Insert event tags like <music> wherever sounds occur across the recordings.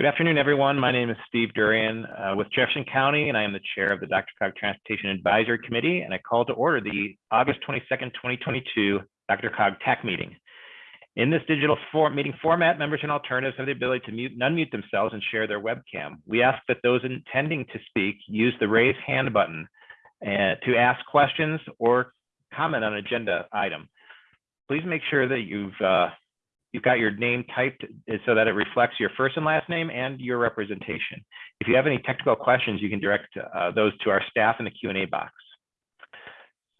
Good afternoon, everyone. My name is Steve Durian uh, with Jefferson County, and I am the chair of the DRCOG Transportation Advisory Committee, and I call to order the August 22nd, 2022 DRCOG TAC meeting. In this digital for meeting format, members and alternatives have the ability to mute and unmute themselves and share their webcam. We ask that those intending to speak use the raise hand button uh, to ask questions or comment on agenda item. Please make sure that you've uh, you've got your name typed so that it reflects your first and last name and your representation. If you have any technical questions, you can direct uh, those to our staff in the Q&A box.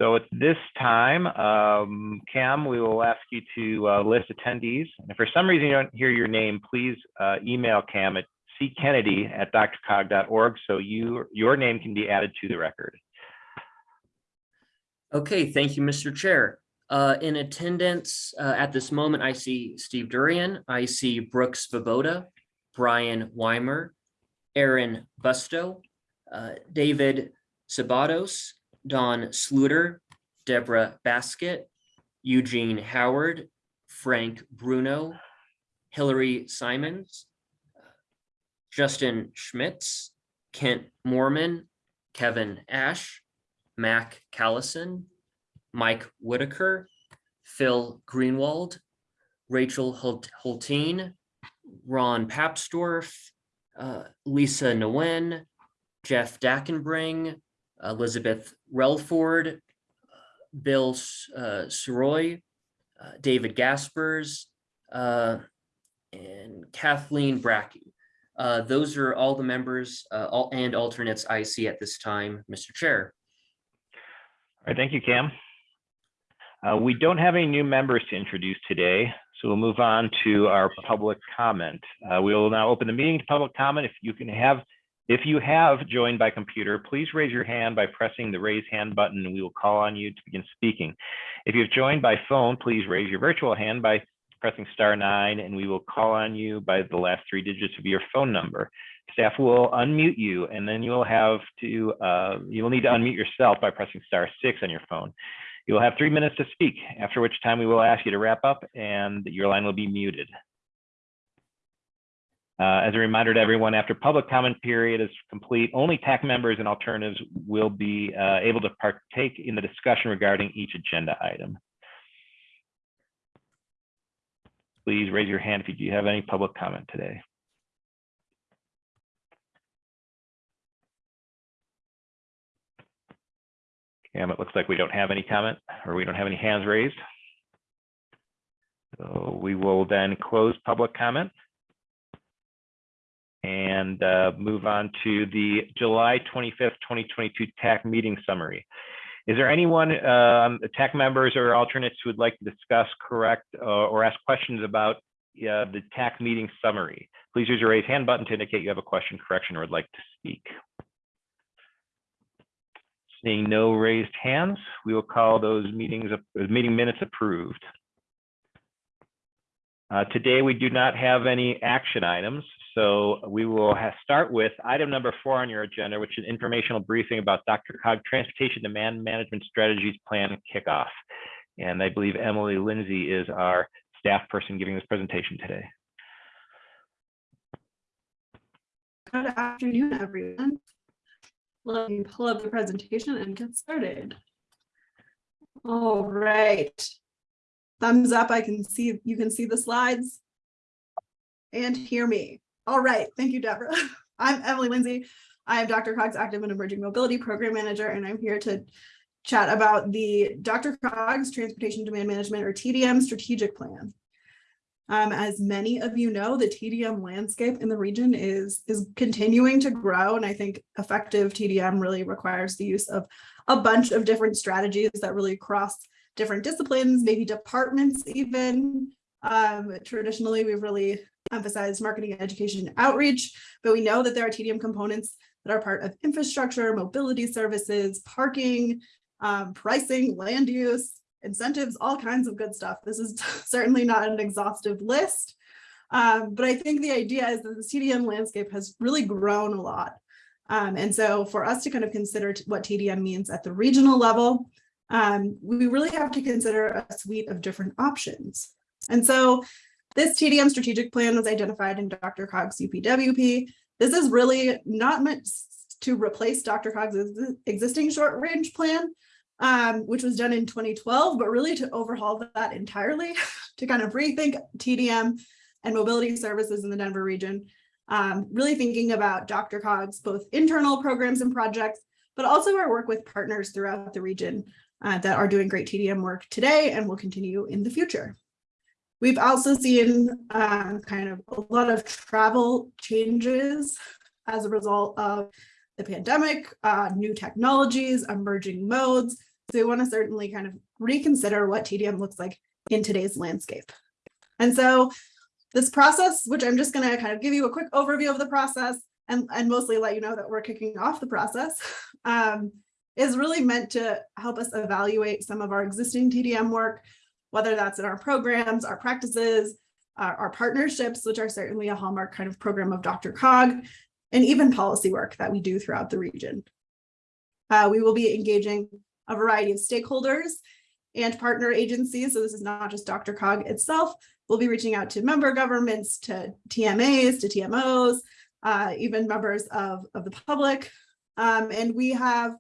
So at this time, um, Cam, we will ask you to uh, list attendees. And if for some reason you don't hear your name, please uh, email Cam at ckennedy at drcog.org so you, your name can be added to the record. Okay, thank you, Mr. Chair. Uh, in attendance uh, at this moment, I see Steve Durian, I see Brooks Svoboda, Brian Weimer, Aaron Busto, uh, David Sabatos, Don Sluter, Deborah Basket, Eugene Howard, Frank Bruno, Hillary Simons, Justin Schmitz, Kent Moorman, Kevin Ash, Mac Callison, Mike Whitaker, Phil Greenwald, Rachel Hultin, Ron Papsdorf, uh, Lisa Nguyen, Jeff Dackenbring, Elizabeth Relford, Bill uh, Soroy, uh, David Gaspers, uh, and Kathleen Bracke. Uh, those are all the members uh, all, and alternates I see at this time, Mr. Chair. All right, thank you, Cam. Uh, we don't have any new members to introduce today, so we'll move on to our public comment. Uh, we will now open the meeting to public comment. If you can have, if you have joined by computer, please raise your hand by pressing the raise hand button and we will call on you to begin speaking. If you've joined by phone, please raise your virtual hand by pressing star nine and we will call on you by the last three digits of your phone number. Staff will unmute you and then you'll have to, uh, you will need to unmute yourself by pressing star six on your phone. You will have three minutes to speak, after which time we will ask you to wrap up and your line will be muted. Uh, as a reminder to everyone, after public comment period is complete, only TAC members and alternatives will be uh, able to partake in the discussion regarding each agenda item. Please raise your hand if you do have any public comment today. It looks like we don't have any comment or we don't have any hands raised. So we will then close public comment and uh, move on to the July 25th, 2022 TAC meeting summary. Is there anyone, um, TAC members or alternates who would like to discuss, correct, uh, or ask questions about uh, the TAC meeting summary? Please use your raise hand button to indicate you have a question, correction, or would like to speak. Seeing no raised hands, we will call those meetings, meeting minutes approved. Uh, today, we do not have any action items, so we will start with item number four on your agenda, which is an informational briefing about DRCOG Transportation Demand Management Strategies Plan Kickoff. And I believe Emily Lindsay is our staff person giving this presentation today. Good afternoon, everyone. Let me pull up the presentation and get started. All right. Thumbs up, I can see, you can see the slides and hear me. All right, thank you, Deborah. <laughs> I'm Emily Lindsay. I am DRCOG's Active and Emerging Mobility Program Manager, and I'm here to chat about the DRCOG's Transportation Demand Management or TDM strategic plan. Um, as many of you know, the TDM landscape in the region is, is continuing to grow, and I think effective TDM really requires the use of a bunch of different strategies that really cross different disciplines, maybe departments even. Um, traditionally, we've really emphasized marketing, education, outreach, but we know that there are TDM components that are part of infrastructure, mobility services, parking, um, pricing, land use, incentives, all kinds of good stuff. This is <laughs> certainly not an exhaustive list, um, but I think the idea is that the TDM landscape has really grown a lot. Um, and so for us to kind of consider what TDM means at the regional level, um, we really have to consider a suite of different options. And so This TDM strategic plan was identified in DRCOG's UPWP. This is really not meant to replace DRCOG's existing short range plan, um, which was done in 2012, but really to overhaul that entirely, <laughs> to kind of rethink TDM and mobility services in the Denver region. Um, really thinking about DRCOG's both internal programs and projects, but also our work with partners throughout the region uh, that are doing great TDM work today and will continue in the future. We've also seen uh, kind of a lot of travel changes as a result of the pandemic, uh, new technologies, emerging modes. So we want to certainly kind of reconsider what TDM looks like in today's landscape. And so this process, which I'm just going to kind of give you a quick overview of the process and, and mostly let you know that we're kicking off the process, <laughs> um, is really meant to help us evaluate some of our existing TDM work, whether that's in our programs, our practices, our, our partnerships, which are certainly a hallmark kind of program of DRCOG, and even policy work that we do throughout the region. Uh, we will be engaging a variety of stakeholders and partner agencies. So this is not just DRCOG itself. We'll be reaching out to member governments, to TMAs, to TMOs, uh, even members of, of the public. Um, and we have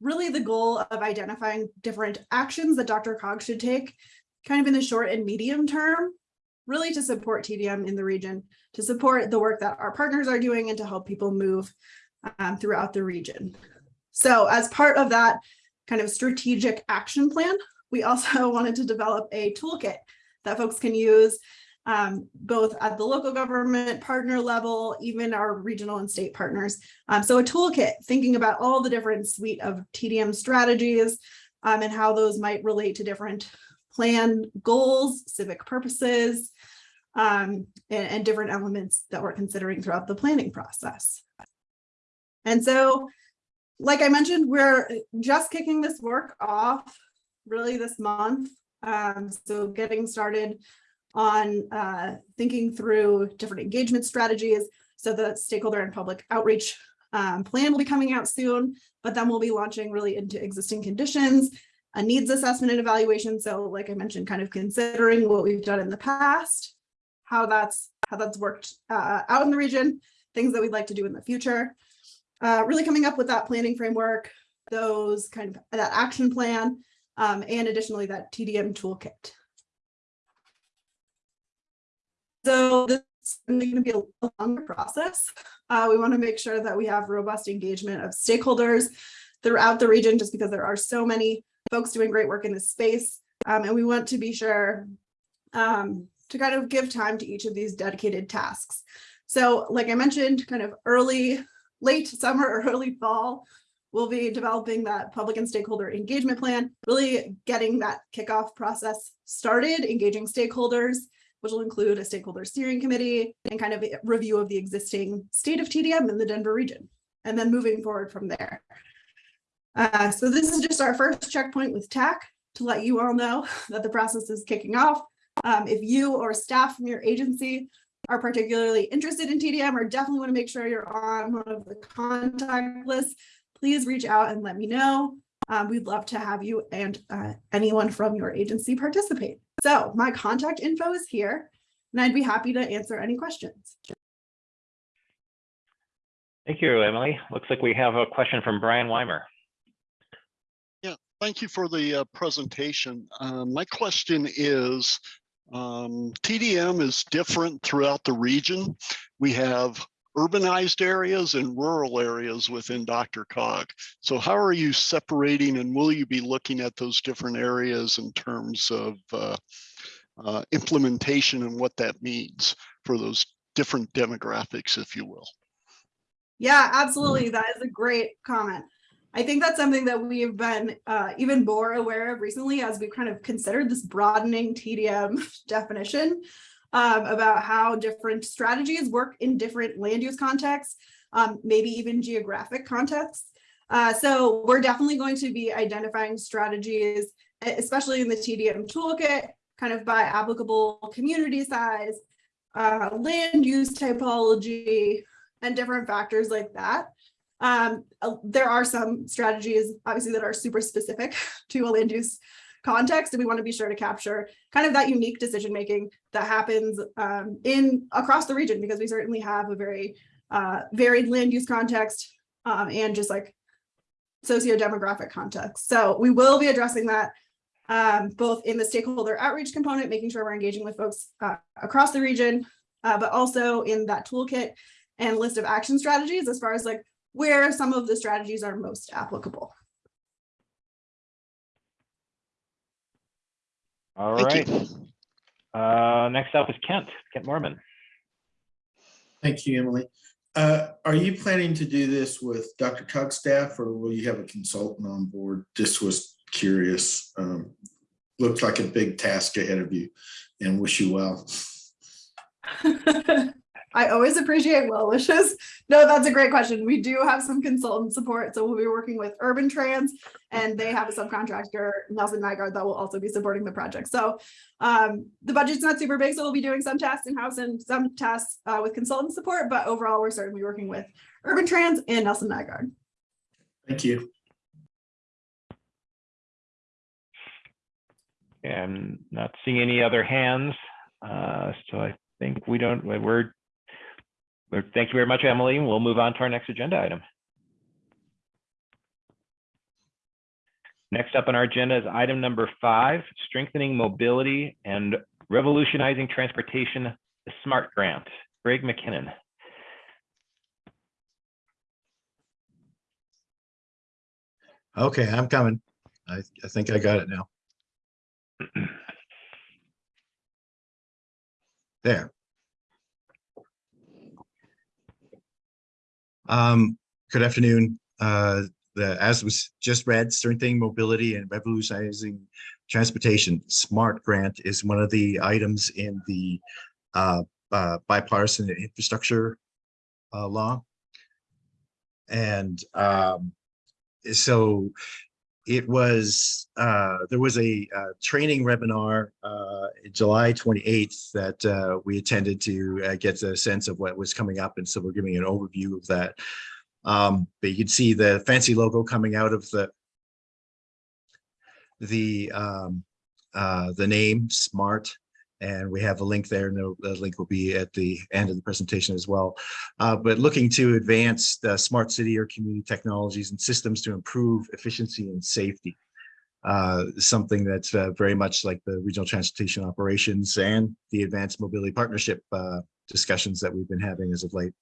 really the goal of identifying different actions that DRCOG should take kind of in the short and medium term, really to support TDM in the region, to support the work that our partners are doing and to help people move um, throughout the region. So as part of that kind of strategic action plan, we also <laughs> wanted to develop a toolkit that folks can use um, both at the local government partner level, even our regional and state partners. Um, so a toolkit thinking about all the different suite of TDM strategies um, and how those might relate to different plan goals, civic purposes, um, and, and different elements that we're considering throughout the planning process. And so, like I mentioned, we're just kicking this work off really this month. Um, so getting started on uh, thinking through different engagement strategies. So the stakeholder and public outreach um, plan will be coming out soon, but then we'll be launching really into existing conditions, a needs assessment and evaluation. So like I mentioned, kind of considering what we've done in the past, how that's how that's worked uh, out in the region, things that we'd like to do in the future. Uh, really coming up with that planning framework, those kind of that action plan, um, and additionally that TDM toolkit. So this is going to be a longer process. Uh, we want to make sure that we have robust engagement of stakeholders throughout the region, just because there are so many folks doing great work in this space. Um, and we want to be sure um, to kind of give time to each of these dedicated tasks. So like I mentioned, kind of early, late summer or <laughs> early fall, we'll be developing that public and stakeholder engagement plan, really getting that kickoff process started, engaging stakeholders, which will include a stakeholder steering committee and kind of a review of the existing state of TDM in the Denver region, and then moving forward from there. Uh, so this is just our first checkpoint with TAC to let you all know <laughs> that the process is kicking off. Um, if you or staff from your agency are particularly interested in TDM or definitely want to make sure you're on one of the contact lists, please reach out and let me know. Um, we'd love to have you and uh, anyone from your agency participate. So my contact info is here and I'd be happy to answer any questions. Thank you, Emily. Looks like we have a question from Brian Weimer. Yeah, thank you for the uh, presentation. Uh, my question is, um, TDM is different throughout the region. We have urbanized areas and rural areas within DRCOG. So how are you separating and will you be looking at those different areas in terms of uh, uh, implementation and what that means for those different demographics, if you will? Yeah, absolutely. That is a great comment. I think that's something that we've been uh, even more aware of recently as we've kind of considered this broadening TDM <laughs> definition um, about how different strategies work in different land use contexts, um, maybe even geographic contexts. Uh, so we're definitely going to be identifying strategies, especially in the TDM toolkit, kind of by applicable community size, uh, land use typology, and different factors like that. Um, uh, there are some strategies, obviously, that are super specific <laughs> to a land use context, and we want to be sure to capture kind of that unique decision making that happens um, in across the region because we certainly have a very uh, varied land use context um, and just like socio-demographic context. So we will be addressing that um, both in the stakeholder outreach component, making sure we're engaging with folks uh, across the region, uh, but also in that toolkit and list of action strategies as far as like where some of the strategies are most applicable. All Thank right. Uh, next up is Kent, Kent Moorman. Thank you, Emily. Uh, Are you planning to do this with DRCOG's staff or will you have a consultant on board? This was curious. Um, Looks like a big task ahead of you and wish you well. <laughs> I always appreciate well wishes. No, that's a great question. We do have some consultant support. So we'll be working with Urban Trans and they have a subcontractor, Nelson Nygaard, that will also be supporting the project. So um, the budget's not super big, so we'll be doing some tasks in-house and some tasks uh, with consultant support, but overall, we're certainly working with Urban Trans and Nelson Nygaard. Thank you. I'm not seeing any other hands. Uh, so I think we don't, we're, we're, thank you very much, Emily. We'll move on to our next agenda item. Next up on our agenda is item number five, strengthening mobility and revolutionizing transportation, the SMART grant. Greg McKinnon. Okay, I'm coming. I, I think I got it now. <clears throat> There. Um, good afternoon. Uh, the, as was just read, strengthening mobility and revolutionizing transportation, SMART grant is one of the items in the uh, uh, bipartisan infrastructure uh, law. And um, so it was, uh, there was a uh, training webinar uh, July 28th that uh, we attended to uh, get a sense of what was coming up. And so we're giving an overview of that. Um, but you can see the fancy logo coming out of the the um, uh, the name SMART, and we have a link there. and the link will be at the end of the presentation as well. Uh, but looking to advance the smart city or community technologies and systems to improve efficiency and safety. Uh, something that's uh, very much like the regional transportation operations and the advanced mobility partnership uh, discussions that we've been having as of late.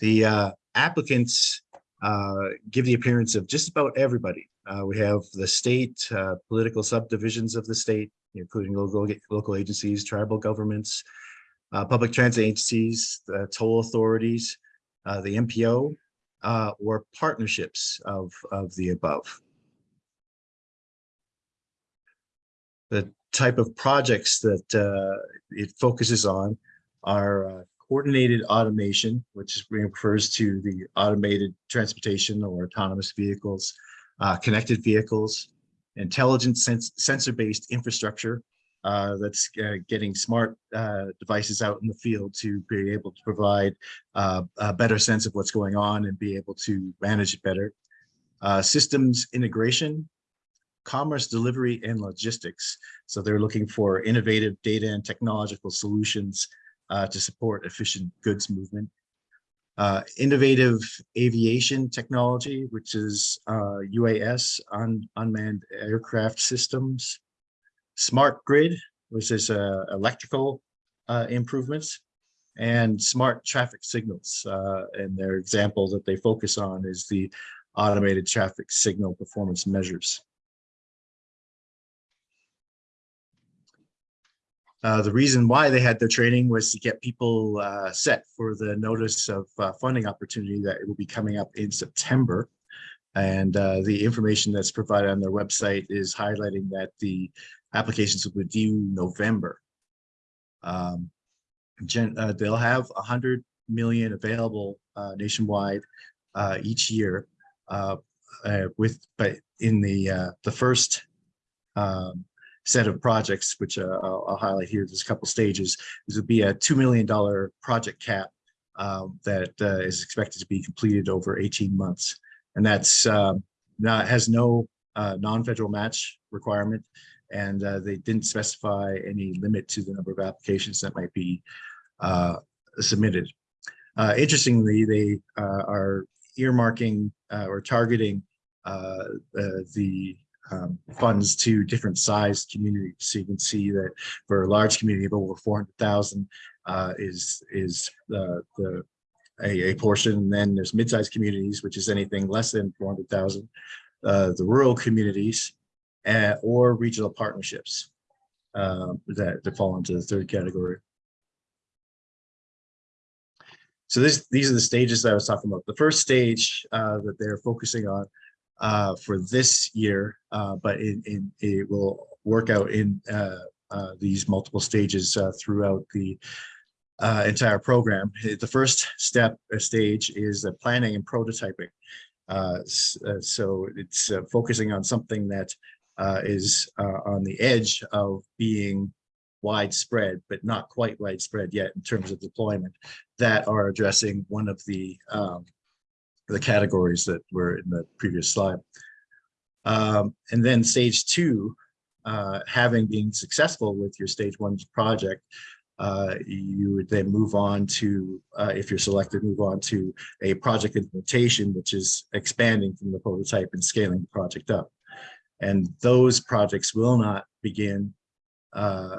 The uh, applicants uh, give the appearance of just about everybody. We have the state, political subdivisions of the state, including local, local agencies, tribal governments, uh, public transit agencies, toll authorities, uh, the MPO, uh, or partnerships of, of the above. The type of projects that uh, it focuses on are uh, coordinated automation, which refers to the automated transportation or autonomous vehicles, connected vehicles, intelligent sens sensor-based infrastructure uh, that's uh, getting smart uh, devices out in the field to be able to provide uh, a better sense of what's going on and be able to manage it better. Uh, systems integration, commerce delivery and logistics. So they're looking for innovative data and technological solutions uh, to support efficient goods movement. Uh, innovative aviation technology, which is uh, UAS, un unmanned aircraft systems. Smart grid, which is uh, electrical uh, improvements. And smart traffic signals. Uh, and their example that they focus on is the automated traffic signal performance measures. Uh, the reason why they had their training was to get people uh, set for the notice of uh, funding opportunity that will be coming up in September. And uh, the information that's provided on their website is highlighting that the applications will be due November. Um, uh, they'll have 100 million available nationwide each year with, but in the the first um, set of projects, which uh, I'll, I'll, highlight here. There's a couple stages. This would be a $2 million project cap um, that uh, is expected to be completed over 18 months. And that's um, not has no uh, non-federal match requirement. And uh, they didn't specify any limit to the number of applications that might be uh, submitted. Uh, Interestingly, they uh, are earmarking uh, or targeting uh, uh, the um, funds to different sized communities. So you can see that for a large community of over 400,000 uh, is is the the a, a portion. And then there's mid-sized communities, which is anything less than 400,000. Uh, the rural communities uh, or regional partnerships um, that, that fall into the third category. So this, these are the stages that I was talking about. The first stage uh, that they're focusing on uh, for this year, uh, but it, it, it will work out in uh, uh, these multiple stages uh, throughout the uh, entire program. The first step, stage is uh, planning and prototyping. So it's focusing on something that is on the edge of being widespread, but not quite widespread yet in terms of deployment that are addressing one of the um, the categories that were in the previous slide. Um, and then stage two, uh, having been successful with your stage one project, uh, you would then move on to, uh, if you're selected, move on to a project implementation, which is expanding from the prototype and scaling the project up. And those projects will not begin, uh,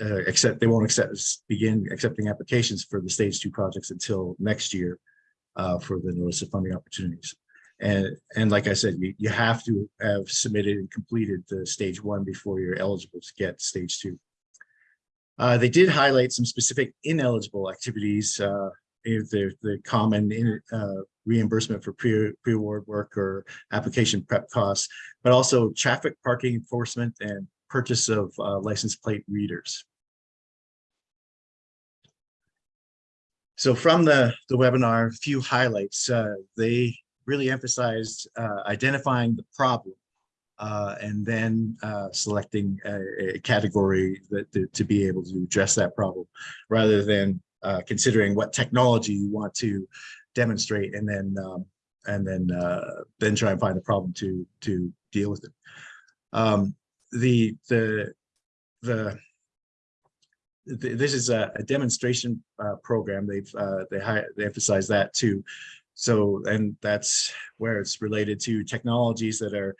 uh, except they won't accept, begin accepting applications for the stage two projects until next year uh, for the notice of funding opportunities. And, and like I said, you, you have to have submitted and completed the stage one before you're eligible to get stage two. Uh, they did highlight some specific ineligible activities, uh, the, the common in, uh, reimbursement for pre, pre-award work or application prep costs, but also traffic parking enforcement and purchase of uh, license plate readers. So from the, the webinar, a few highlights, uh, they really emphasized uh, identifying the problem uh, and then uh, selecting a, a category that to, to be able to address that problem rather than uh, considering what technology you want to demonstrate and then um, and then uh, then try and find a problem to to deal with it. Um, the the the th- this is a, a demonstration uh, program. They've uh, they they emphasize that too. So and that's where it's related to technologies that are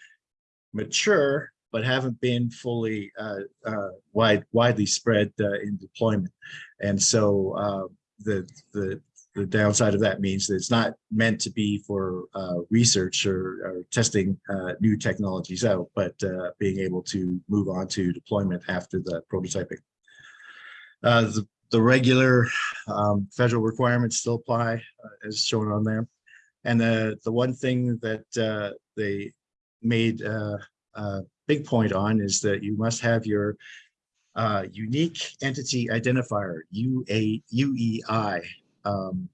mature but haven't been fully uh, uh, wide widely spread uh, in deployment. And so the the the downside of that means that it's not meant to be for uh, research or, or testing uh, new technologies out, but uh, being able to move on to deployment after the prototyping. Uh, the, the regular um, federal requirements still apply uh, as shown on there. And the, the one thing that uh, they made uh, a big point on is that you must have your unique entity identifier, UA, UEI, um,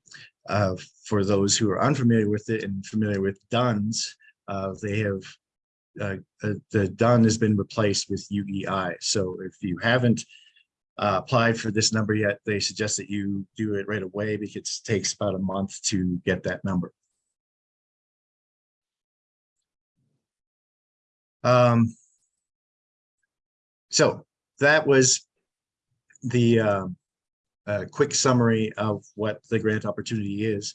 uh, for those who are unfamiliar with it and familiar with DUNS, uh, they have uh, the DUN has been replaced with UEI. So if you haven't uh, applied for this number yet, they suggest that you do it right away because it takes about a month to get that number. Um, so that was the um, uh, quick summary of what the grant opportunity is.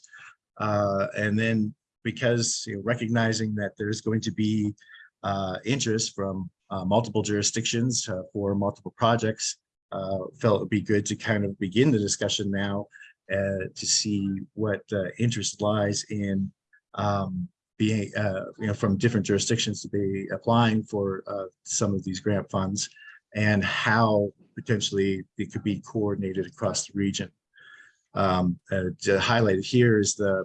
Uh, and then because you know, recognizing that there's going to be uh, interest from uh, multiple jurisdictions uh, for multiple projects, uh, felt it would be good to kind of begin the discussion now uh, to see what uh, interest lies in um, being, uh, you know, from different jurisdictions to be applying for uh, some of these grant funds and how potentially it could be coordinated across the region. Um, uh, highlighted here is the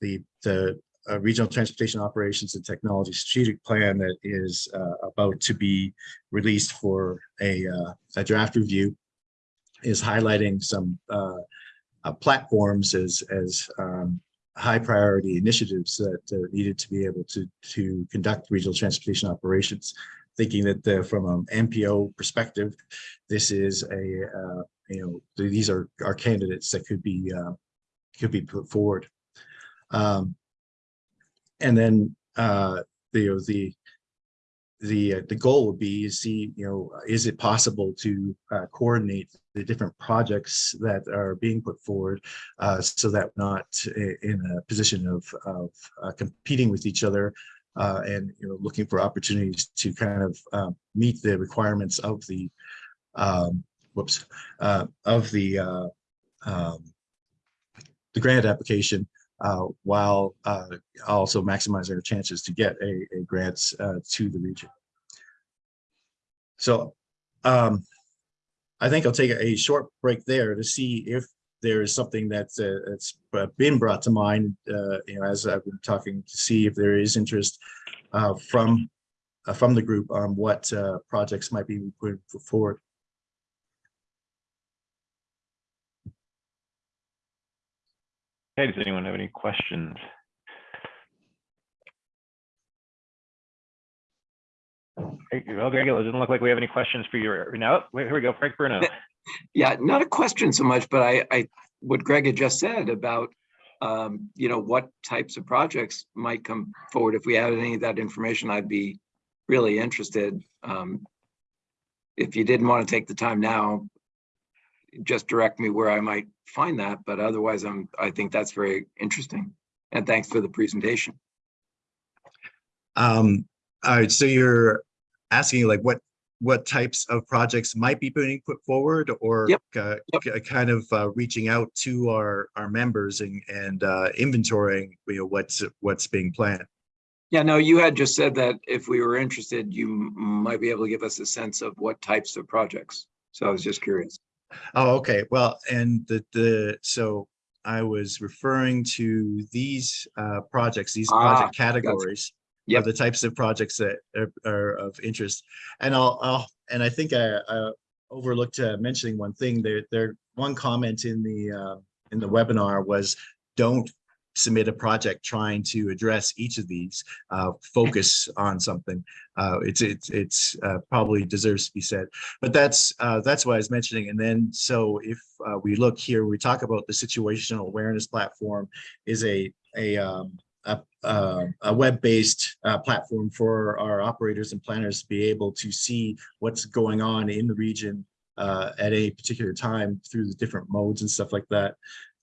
the the uh, regional transportation operations and technology strategic plan that is uh, about to be released for a, uh, a draft review is highlighting some uh, uh, platforms as as um, high priority initiatives that uh, needed to be able to to conduct regional transportation operations thinking that the, from an MPO perspective, this is a, you know, these are, are candidates that could be, could be put forward. Um, and then, uh, the, the, the, uh, the goal would be to see, you know, is it possible to uh, coordinate the different projects that are being put forward uh, so that we're not in a position of, of uh, competing with each other uh, and, you know, looking for opportunities to kind of uh, meet the requirements of the, um, whoops, uh, of the, uh, um, the grant application uh, while uh, also maximizing our chances to get a, a grant uh, to the region. So um, I think I'll take a short break there to see if there is something that's, uh, that's uh, been brought to mind, uh, you know, as I've been talking to see if there is interest uh, from, uh, from the group on what uh, projects might be put forward. Okay, does anyone have any questions? Well, Greg, it doesn't look like we have any questions for you. right now. wait, here we go, Frank Bruno. Yeah, not a question so much, but I, I, what Greg had just said about, um, you know, what types of projects might come forward. If we had any of that information, I'd be really interested. Um, if you didn't want to take the time now, just direct me where I might find that, but otherwise I'm, I think that's very interesting. And thanks for the presentation. Um, all right, so you're asking like what, what types of projects might be being put forward or Yep, uh, yep. kind of uh, reaching out to our, our members and, and uh, inventorying, you know, what's, what's being planned. Yeah, no, you had just said that if we were interested, you might be able to give us a sense of what types of projects. So I was just curious. Oh, okay. Well, and the, the, so I was referring to these uh, projects, these Ah, project categories. are Yep. The types of projects that are, are of interest. And I'll, I'll, and I think I uh, overlooked uh, mentioning one thing there, there, one comment in the, uh, in the webinar was don't submit a project trying to address each of these, uh, focus on something. Uh, it's, it's, it's uh, probably deserves to be said. But that's, uh, that's what I was mentioning. And then, so if uh, we look here, we talk about the situational awareness platform is a, a, um, a, uh, a web-based uh, platform for our operators and planners to be able to see what's going on in the region uh, at a particular time through the different modes and stuff like that.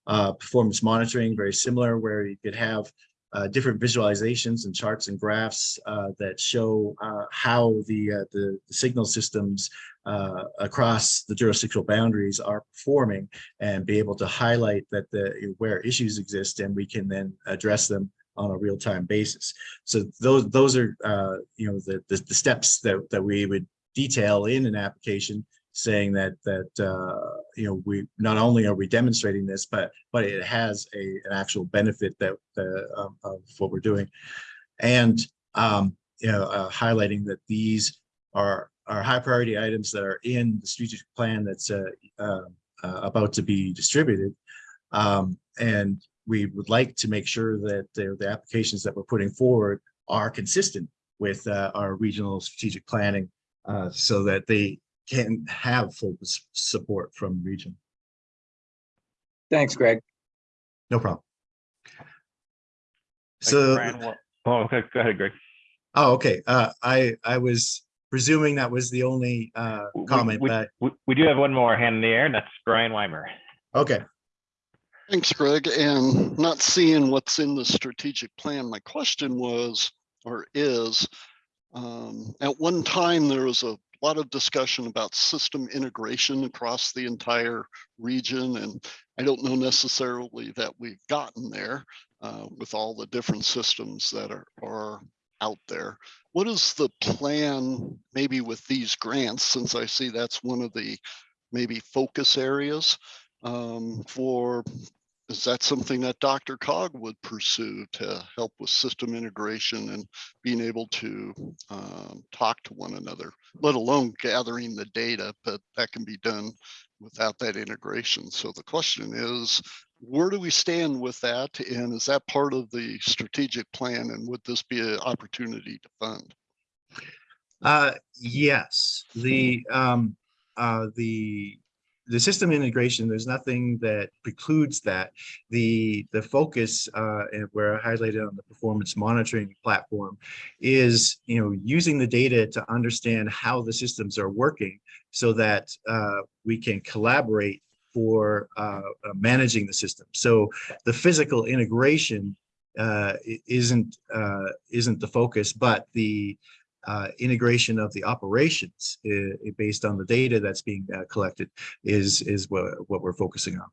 Uh, performance monitoring, very similar, where you could have uh, different visualizations and charts and graphs uh, that show uh, how the, uh, the the signal systems uh, across the jurisdictional boundaries are performing and be able to highlight that the where issues exist and we can then address them on a real-time basis. So those those are you know the, the the steps that that we would detail in an application saying that that uh, you know we not only are we demonstrating this but but it has a an actual benefit that the um, of what we're doing. And um, you know uh, highlighting that these are are high priority items that are in the strategic plan that's uh, uh, uh, about to be distributed. Um, and we would like to make sure that the, the applications that we're putting forward are consistent with uh, our regional strategic planning so that they can have full support from region. Thanks, Greg. No problem. So, Brian. Oh, okay, go ahead, Greg. oh, okay. Uh, I, I was presuming that was the only uh, We- comment, we- but, We, we do have one more hand in the air, and that's Brian Weimer. okay. Thanks, Greg. And not seeing what's in the strategic plan, my question was, or is, um, at one time, there was a lot of discussion about system integration across the entire region. And I don't know necessarily that we've gotten there uh, with all the different systems that are, are out there. What is the plan maybe with these grants, since I see that's one of the maybe focus areas um, for is that something that DRCOG would pursue to help with system integration and being able to um, talk to one another, let alone gathering the data, but that can be done without that integration. So the question is, where do we stand with that? And is that part of the strategic plan? And would this be an opportunity to fund? Uh, yes, the, um, uh, the the system integration, there's nothing that precludes that. The, the focus, uh, where I highlighted on the performance monitoring platform is, you know, using the data to understand how the systems are working so that, uh, we can collaborate for, uh, uh, managing the system. So the physical integration, uh, isn't, uh, isn't the focus, but the, uh, integration of the operations uh, based on the data that's being uh, collected is is what what we're focusing on.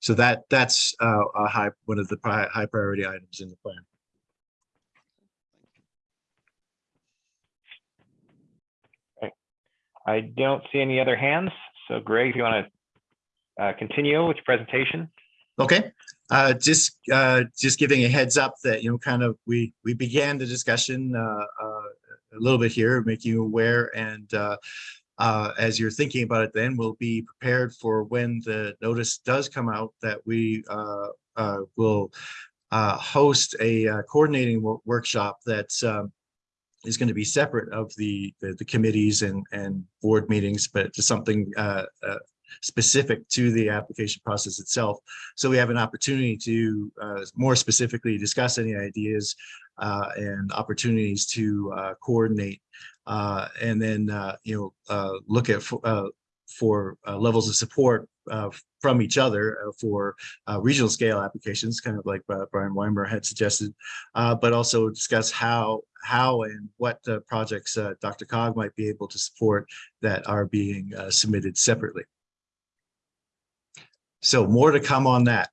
So that that's uh, a high one of the pri- high priority items in the plan. I don't see any other hands. So Greg, if you want to uh, continue with your presentation. Okay, uh, just uh, just giving a heads up that you know kind of we we began the discussion uh, uh, a little bit here, making you aware and. Uh, as you're thinking about it, then we'll be prepared for when the notice does come out that we will host a coordinating wo- workshop that's um, is going to be separate of the, the the committees and and board meetings, but just something uh, uh, specific to the application process itself. So we have an opportunity to uh, more specifically discuss any ideas uh, and opportunities to uh, coordinate uh, and then, uh, you know, uh, look at for, for levels of support from each other for regional scale applications, kind of like Brian Weimer had suggested, but also discuss how how and what uh, projects uh, DRCOG might be able to support that are being uh, submitted separately. So more to come on that.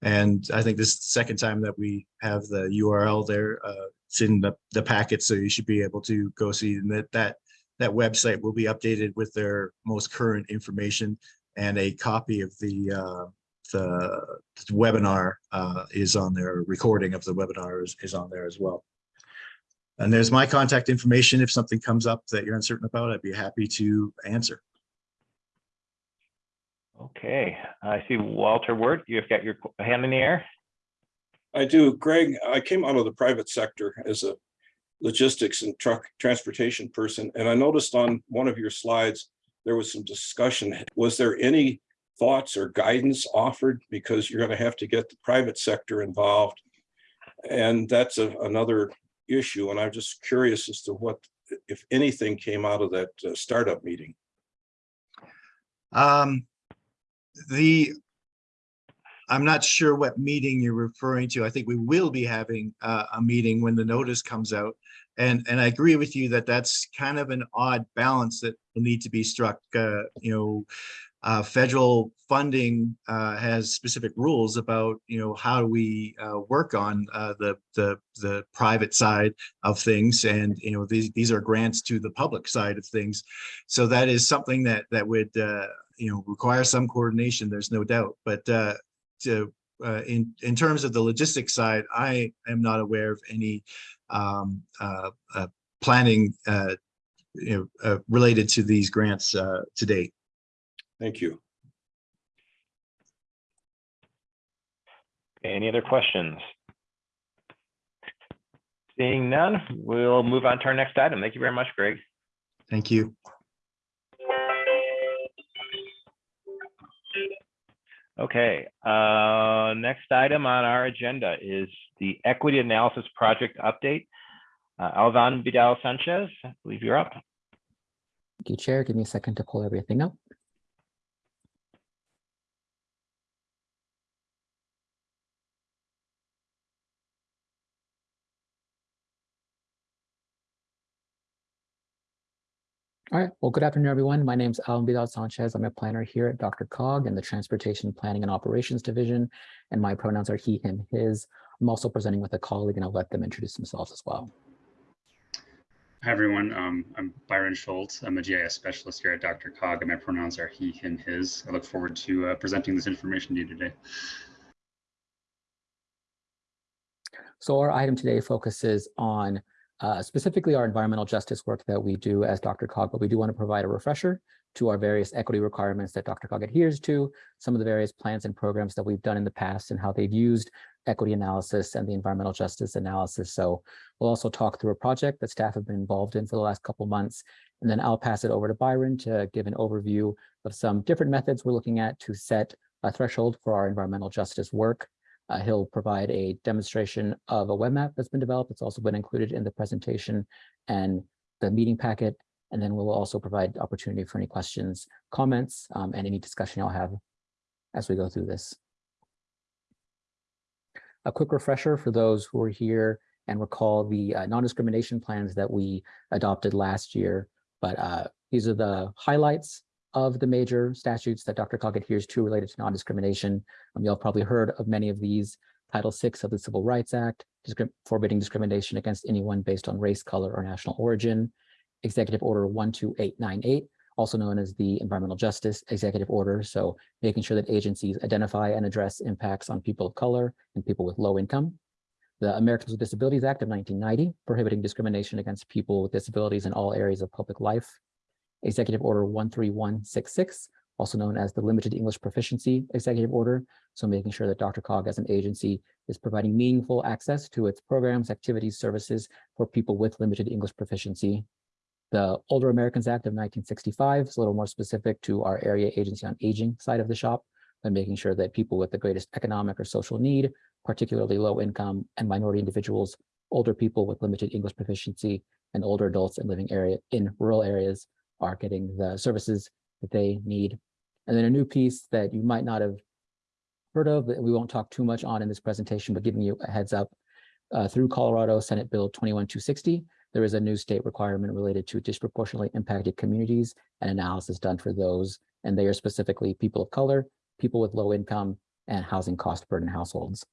And I think this is the second time that we have the URL there. Uh, it's in the, the packet, so you should be able to go see that that that website will be updated with their most current information and a copy of the uh, the webinar uh, is on there. Recording of the webinar is, is on there as well. And there's my contact information. If something comes up that you're uncertain about, I'd be happy to answer. Okay, I see Walter Wirt, you've got your hand in the air. I do. Greg, I came out of the private sector as a logistics and truck transportation person, and I noticed on one of your slides, there was some discussion. Was there any thoughts or guidance offered? Because you're going to have to get the private sector involved. And that's a- another issue, and I'm just curious as to what, if anything, came out of that uh, startup meeting. Um, the, I'm not sure what meeting you're referring to. I think we will be having uh, a meeting when the notice comes out. And, and I agree with you that that's kind of an odd balance that will need to be struck. Uh, you know, uh, federal funding uh, has specific rules about, you know, how do we uh, work on uh, the, the, the private side of things. And, you know, these, these are grants to the public side of things. So that is something that, that would, you know, require some coordination, there's no doubt. But uh, to, uh, in, in terms of the logistics side, I am not aware of any um, uh, uh, planning, uh, you know, uh, related to these grants uh, to date. Thank you. Any other questions? Seeing none, we'll move on to our next item. Thank you very much, Greg. Thank you. Okay, uh, next item on our agenda is the Equity Analysis Project Update. Uh, Alvan Vidal Sanchez, I believe you're up. Thank you, Chair. Give me a second to pull everything up. All right. Well, good afternoon, everyone. My name is Alan Vidal Sanchez. I'm a planner here at DRCOG in the Transportation Planning and Operations Division, and my pronouns are he, him, his. I'm also presenting with a colleague, and I'll let them introduce themselves as well. Hi, everyone. Um, I'm Byron Schultz. I'm a GIS specialist here at DRCOG, and my pronouns are he, him, his. I look forward to uh, presenting this information to you today. So our item today focuses on uh, specifically our environmental justice work that we do as DRCOG, but we do want to provide a refresher to our various equity requirements that DRCOG adheres to, some of the various plans and programs that we've done in the past and how they've used equity analysis and the environmental justice analysis. So we'll also talk through a project that staff have been involved in for the last couple months. And then I'll pass it over to Byron to give an overview of some different methods we're looking at to set a threshold for our environmental justice work. Uh, he'll provide a demonstration of a web map that's been developed. It's also been included in the presentation and the meeting packet. And then we'll also provide opportunity for any questions, comments, um, and any discussion you'll have as we go through this. A quick refresher for those who are here and recall the uh, non-discrimination plans that we adopted last year. But uh, these are the highlights of the major statutes that DRCOG adheres to related to non-discrimination. Um, You'll probably heard of many of these. Title VI of the Civil Rights Act, discrim- forbidding discrimination against anyone based on race, color, or national origin. Executive Order 12898, also known as the Environmental Justice Executive Order. So making sure that agencies identify and address impacts on people of color and people with low income. The Americans with Disabilities Act of 1990, prohibiting discrimination against people with disabilities in all areas of public life. Executive Order 13166, also known as the Limited English Proficiency Executive Order. So making sure that DRCOG as an agency is providing meaningful access to its programs, activities, services for people with limited English proficiency. The Older Americans Act of 1965 is a little more specific to our area agency on aging side of the shop and making sure that people with the greatest economic or social need, particularly low income and minority individuals, older people with limited English proficiency, and older adults in living area in rural areas are getting the services that they need. And then a new piece that you might not have heard of, that we won't talk too much on in this presentation, but giving you a heads up, uh, through Colorado Senate Bill 21260, there is a new state requirement related to disproportionately impacted communities and analysis done for those. And they are specifically people of color, people with low income, and housing cost burden households.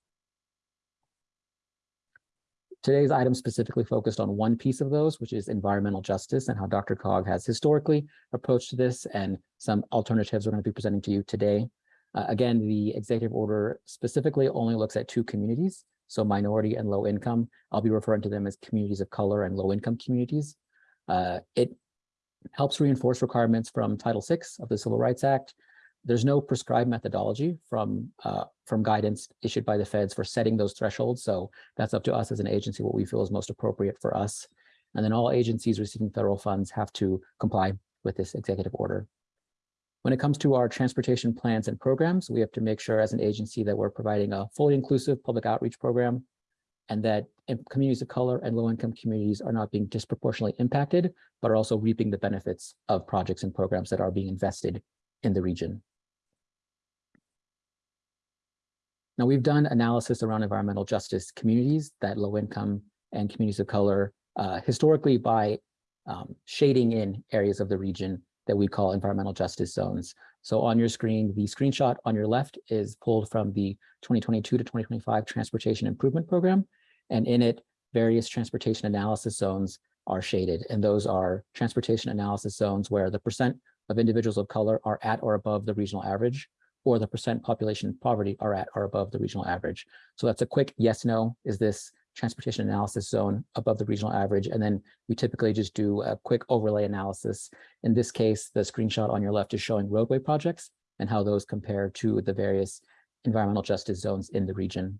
Today's item specifically focused on one piece of those, which is environmental justice and how DRCOG has historically approached this and some alternatives we're going to be presenting to you today. Uh, again, the executive order specifically only looks at two communities, so minority and low income. I'll be referring to them as communities of color and low income communities. Uh, it helps reinforce requirements from Title VI of the Civil Rights Act, there's no prescribed methodology from uh, from guidance issued by the feds for setting those thresholds. So that's up to us as an agency, what we feel is most appropriate for us. And then all agencies receiving federal funds have to comply with this executive order. When it comes to our transportation plans and programs, we have to make sure as an agency that we're providing a fully inclusive public outreach program and that communities of color and low-income communities are not being disproportionately impacted, but are also reaping the benefits of projects and programs that are being invested in the region. Now, we've done analysis around environmental justice communities that low income and communities of color uh, historically by um, shading in areas of the region that we call environmental justice zones. So on your screen, the screenshot on your left is pulled from the 2022 to 2025 Transportation Improvement Program. And in it, various transportation analysis zones are shaded. And those are transportation analysis zones where the percent of individuals of color are at or above the regional average or the percent population poverty are at or above the regional average. So that's a quick yes, no. Is this transportation analysis zone above the regional average? And then we typically just do a quick overlay analysis. In this case, the screenshot on your left is showing roadway projects and how those compare to the various environmental justice zones in the region.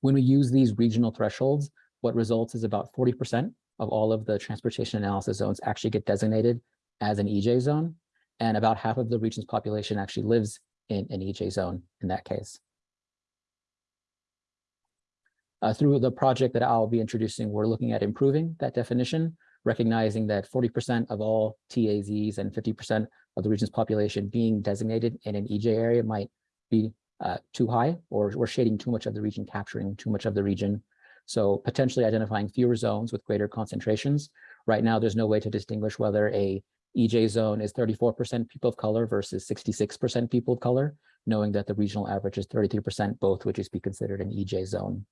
When we use these regional thresholds, what results is about 40% of all of the transportation analysis zones actually get designated as an EJ zone and about half of the region's population actually lives in an EJ zone in that case. Uh, through the project that I'll be introducing, we're looking at improving that definition, recognizing that 40% of all TAZs and 50% of the region's population being designated in an EJ area might be uh, too high, or we're shading too much of the region, capturing too much of the region. So potentially identifying fewer zones with greater concentrations. Right now, there's no way to distinguish whether a EJ zone is 34% people of color versus 66% people of color, knowing that the regional average is 33%, both would just be considered an EJ zone.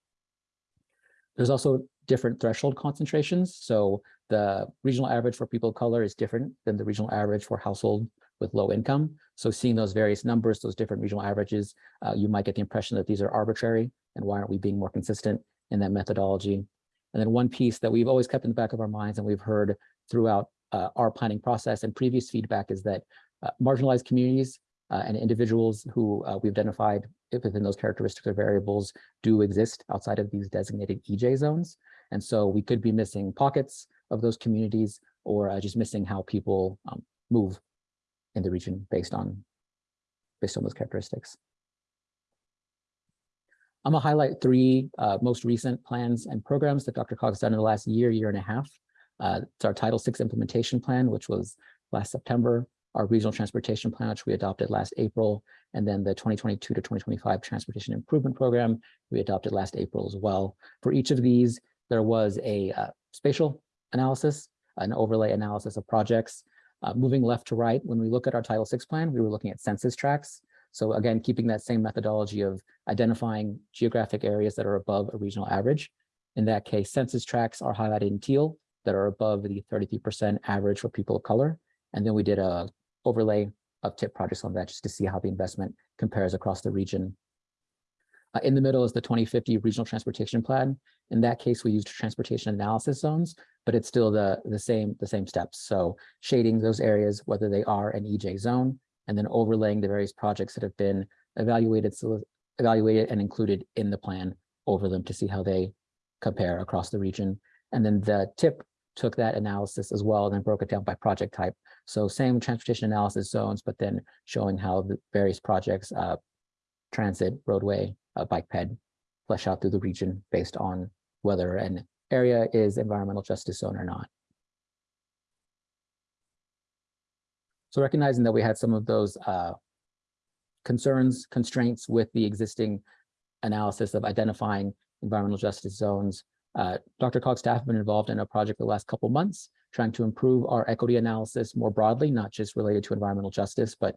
There's also different threshold concentrations. So the regional average for people of color is different than the regional average for household with low income. So seeing those various numbers, those different regional averages, uh, you might get the impression that these are arbitrary and why aren't we being more consistent in that methodology? And then one piece that we've always kept in the back of our minds and we've heard throughout uh, our planning process and previous feedback is that uh, marginalized communities uh, and individuals who uh, we've identified within those characteristics or variables do exist outside of these designated EJ zones. And so we could be missing pockets of those communities or uh, just missing how people um, move in the region based on based on those characteristics. I'm gonna highlight three uh, most recent plans and programs that DRCOG's done in the last year, year and a half. Uh, it's our Title VI implementation plan, which was last September, our regional transportation plan, which we adopted last April, and then the 2022 to 2025 transportation improvement program we adopted last April as well. For each of these, there was a uh, spatial analysis, an overlay analysis of projects. Uh, moving left to right, when we look at our Title VI plan, we were looking at census tracts. So again, keeping that same methodology of identifying geographic areas that are above a regional average. In that case, census tracts are highlighted in teal that are above the 33% average for people of color. And then we did a overlay of tip projects on that just to see how the investment compares across the region. Uh, in the middle is the 2050 regional transportation plan. In that case, we used transportation analysis zones, but it's still the, the same the same steps. So shading those areas, whether they are an EJ zone, and then overlaying the various projects that have been evaluated, evaluated and included in the plan over them to see how they compare across the region. And then the tip took that analysis as well and then broke it down by project type. So same transportation analysis zones, but then showing how the various projects, uh, transit, roadway, uh, bike ped, flesh out through the region based on whether an area is environmental justice zone or not. So recognizing that we had some of those uh, concerns, constraints with the existing analysis of identifying environmental justice zones, uh, DRCOG's staff have been involved in a project the last couple months, trying to improve our equity analysis more broadly, not just related to environmental justice, but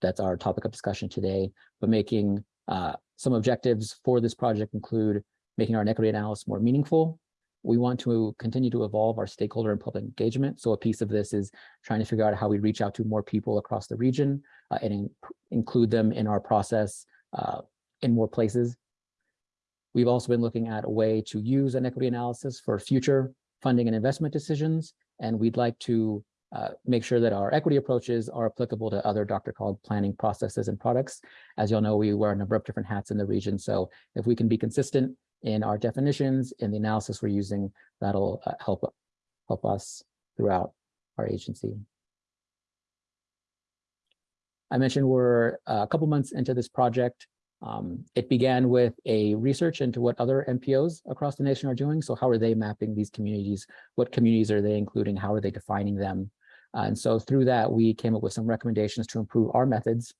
that's our topic of discussion today, but making uh, some objectives for this project include making our equity analysis more meaningful, we want to continue to evolve our stakeholder and public engagement. So a piece of this is trying to figure out how we reach out to more people across the region uh, and in, include them in our process uh, in more places. We've also been looking at a way to use an equity analysis for future funding and investment decisions. And we'd like to uh, make sure that our equity approaches are applicable to other DRCOG planning processes and products. As you'll know, we wear a number of different hats in the region. So if we can be consistent in our definitions, in the analysis we're using, that'll uh, help, help us throughout our agency. I mentioned we're uh, a couple months into this project. Um, it began with a research into what other MPOs across the nation are doing. So how are they mapping these communities? What communities are they including? How are they defining them? Uh, and so through that, we came up with some recommendations to improve our methods.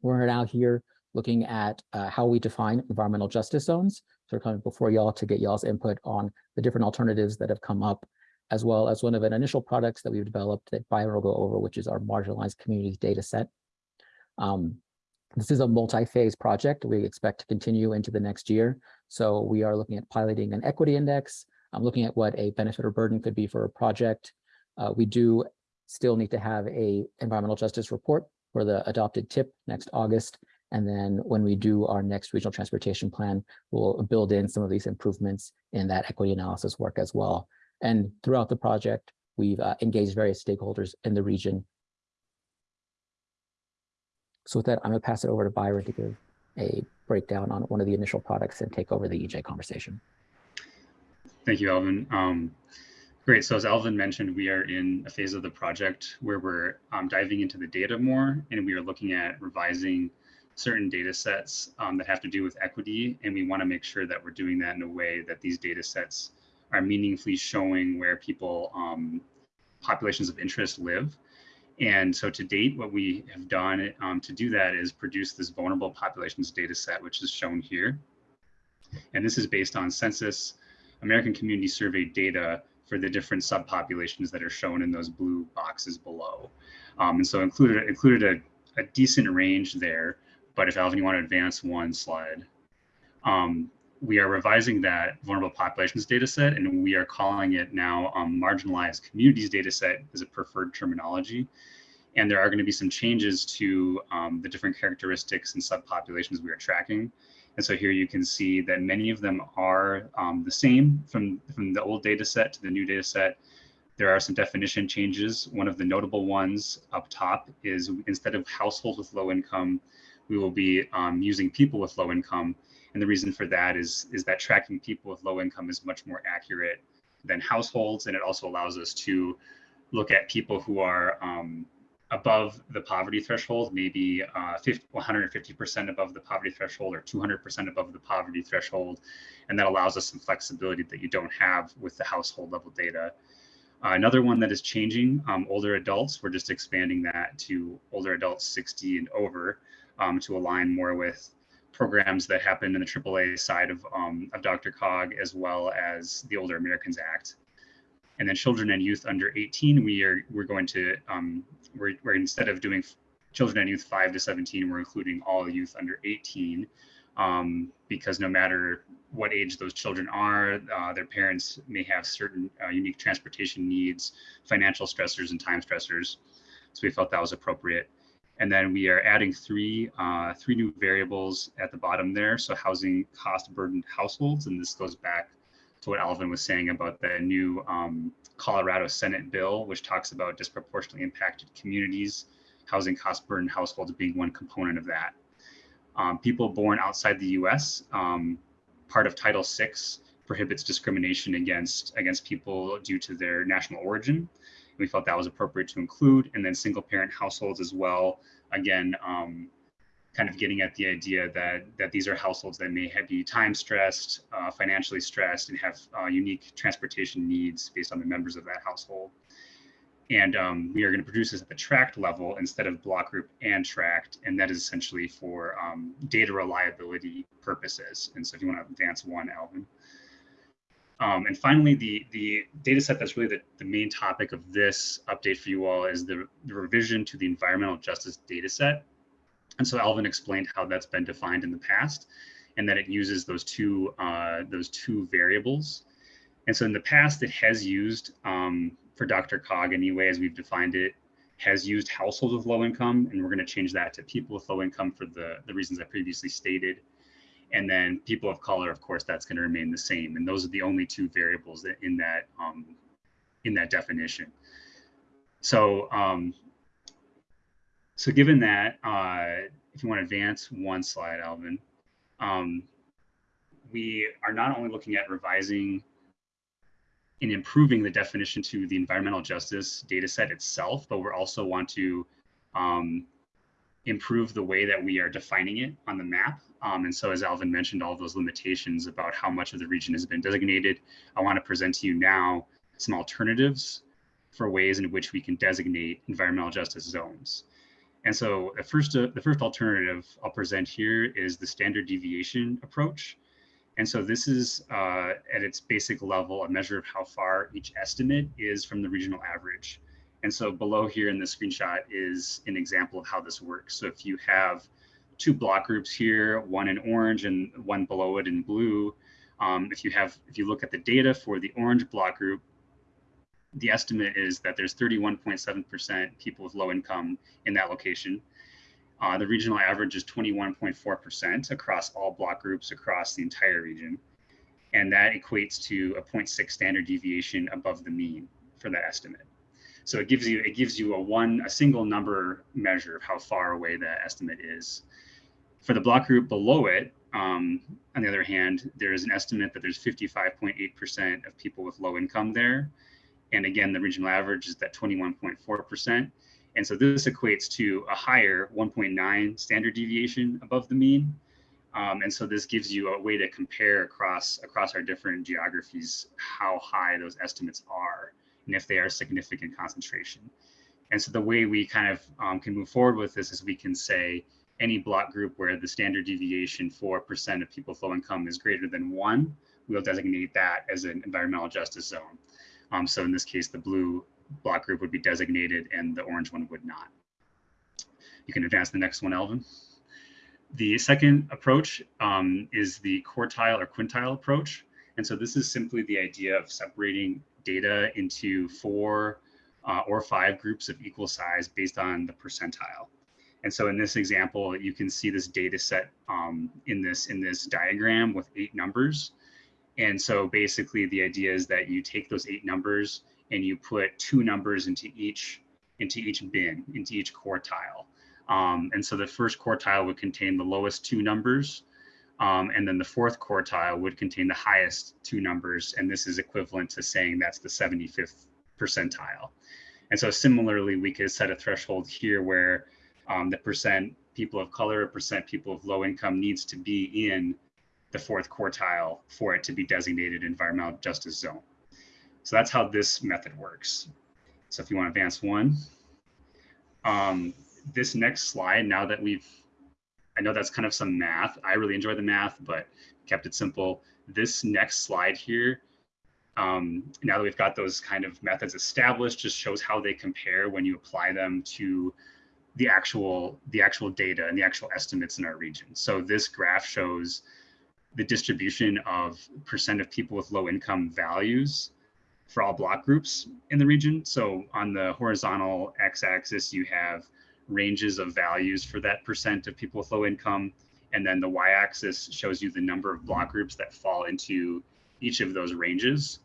We're now here looking at uh, how we define environmental justice zones. So we're coming before y'all to get y'all's input on the different alternatives that have come up, as well as one of an initial products that we've developed that Byron will go over, which is our marginalized communities data set. Um, this is a multi-phase project. We expect to continue into the next year. So we are looking at piloting an equity index. I'm looking at what a benefit or burden could be for a project. Uh, we do still need to have a environmental justice report for the adopted tip next August. And then when we do our next regional transportation plan, we'll build in some of these improvements in that equity analysis work as well. And throughout the project, we've uh, engaged various stakeholders in the region. So with that, I'm gonna pass it over to Byron to give a breakdown on one of the initial products and take over the EJ conversation. Thank you, Alvin. Um, great. So as Alvin mentioned, we are in a phase of the project where we're um, diving into the data more, and we are looking at revising certain data sets um, that have to do with equity. And we want to make sure that we're doing that in a way that these data sets are meaningfully showing where people, um, populations of interest live. And so to date, what we have done um, to do that is produce this vulnerable populations data set, which is shown here. And this is based on census, American Community Survey data for the different subpopulations that are shown in those blue boxes below. Um, and so included, included a, a decent range there but if Alvin, you want to advance one slide. Um, we are revising that vulnerable populations data set and we are calling it now um, marginalized communities data set as a preferred terminology. And there are going to be some changes to um, the different characteristics and subpopulations we are tracking. And so here you can see that many of them are um, the same from, from the old data set to the new data set. There are some definition changes. One of the notable ones up top is instead of households with low income, we will be um, using people with low income. And the reason for that is, is that tracking people with low income is much more accurate than households. And it also allows us to look at people who are um, above the poverty threshold, maybe uh, 50, 150% above the poverty threshold or 200% above the poverty threshold. And that allows us some flexibility that you don't have with the household level data. Uh, another one that is changing, um, older adults, we're just expanding that to older adults 60 and over um, to align more with programs that happen in the AAA side of, um, of DRCOG as well as the Older Americans Act. And then children and youth under 18, we are we're going to um, we're, we're instead of doing children and youth 5 to 17, we're including all youth under 18 um, because no matter what age those children are, uh, their parents may have certain uh, unique transportation needs, financial stressors, and time stressors. So we felt that was appropriate. And then we are adding three uh, three new variables at the bottom there. So housing cost burdened households, and this goes back to what Alvin was saying about the new um, Colorado Senate bill, which talks about disproportionately impacted communities, housing cost burdened households being one component of that. Um, people born outside the U.S. Um, part of Title VI prohibits discrimination against against people due to their national origin. We felt that was appropriate to include, and then single parent households as well. Again, um, kind of getting at the idea that that these are households that may have, be time stressed, uh, financially stressed, and have uh, unique transportation needs based on the members of that household. And um, we are going to produce this at the tract level instead of block group and tract, and that is essentially for um, data reliability purposes. And so, if you want to advance one, Alvin. Um, and finally, the, the data set that's really the, the main topic of this update for you all is the, the revision to the environmental justice data set. And so Alvin explained how that's been defined in the past and that it uses those two, uh, those two variables. And so in the past, it has used, um, for DRCOG anyway, as we've defined it, has used households with low income, and we're going to change that to people with low income for the, the reasons I previously stated. And then people of color, of course, that's going to remain the same. And those are the only two variables that in that um, in that definition. So um, so given that, uh, if you want to advance one slide, Alvin, um, we are not only looking at revising and improving the definition to the environmental justice data set itself, but we also want to um, improve the way that we are defining it on the map. Um, and so as Alvin mentioned, all those limitations about how much of the region has been designated, I want to present to you now some alternatives for ways in which we can designate environmental justice zones. And so the first, uh, the first alternative I'll present here is the standard deviation approach. And so this is uh, at its basic level, a measure of how far each estimate is from the regional average. And so below here in the screenshot is an example of how this works. So if you have two block groups here, one in orange and one below it in blue, um, if you have, if you look at the data for the orange block group, the estimate is that there's 31.7% people with low income in that location. Uh, the regional average is 21.4% across all block groups across the entire region. And that equates to a 0.6 standard deviation above the mean for that estimate. So it gives you it gives you a one a single number measure of how far away that estimate is. For the block group below it, um, on the other hand, there is an estimate that there's 55.8% of people with low income there. And again, the regional average is that 21.4%. And so this equates to a higher 1.9 standard deviation above the mean. Um, and so this gives you a way to compare across across our different geographies how high those estimates are and if they are significant concentration. And so the way we kind of um, can move forward with this is we can say any block group where the standard deviation for percent of people with low income is greater than one, we'll designate that as an environmental justice zone. Um, so in this case, the blue block group would be designated and the orange one would not. You can advance the next one, Alvin. The second approach um, is the quartile or quintile approach. And so this is simply the idea of separating data into four uh, or five groups of equal size based on the percentile. And so in this example, you can see this data set um, in this in this diagram with eight numbers. And so basically the idea is that you take those eight numbers and you put two numbers into each into each bin, into each quartile. Um, and so the first quartile would contain the lowest two numbers. Um, and then the fourth quartile would contain the highest two numbers. And this is equivalent to saying that's the 75th percentile. And so similarly, we could set a threshold here where um, the percent people of color, or percent people of low income needs to be in the fourth quartile for it to be designated environmental justice zone. So that's how this method works. So if you want to advance one, um, this next slide, now that we've, I know that's kind of some math. I really enjoy the math, but kept it simple. This next slide here, um, now that we've got those kind of methods established, just shows how they compare when you apply them to the actual the actual data and the actual estimates in our region. So this graph shows the distribution of percent of people with low income values for all block groups in the region. So on the horizontal x-axis, you have ranges of values for that percent of people with low income. And then the y-axis shows you the number of block groups that fall into each of those ranges.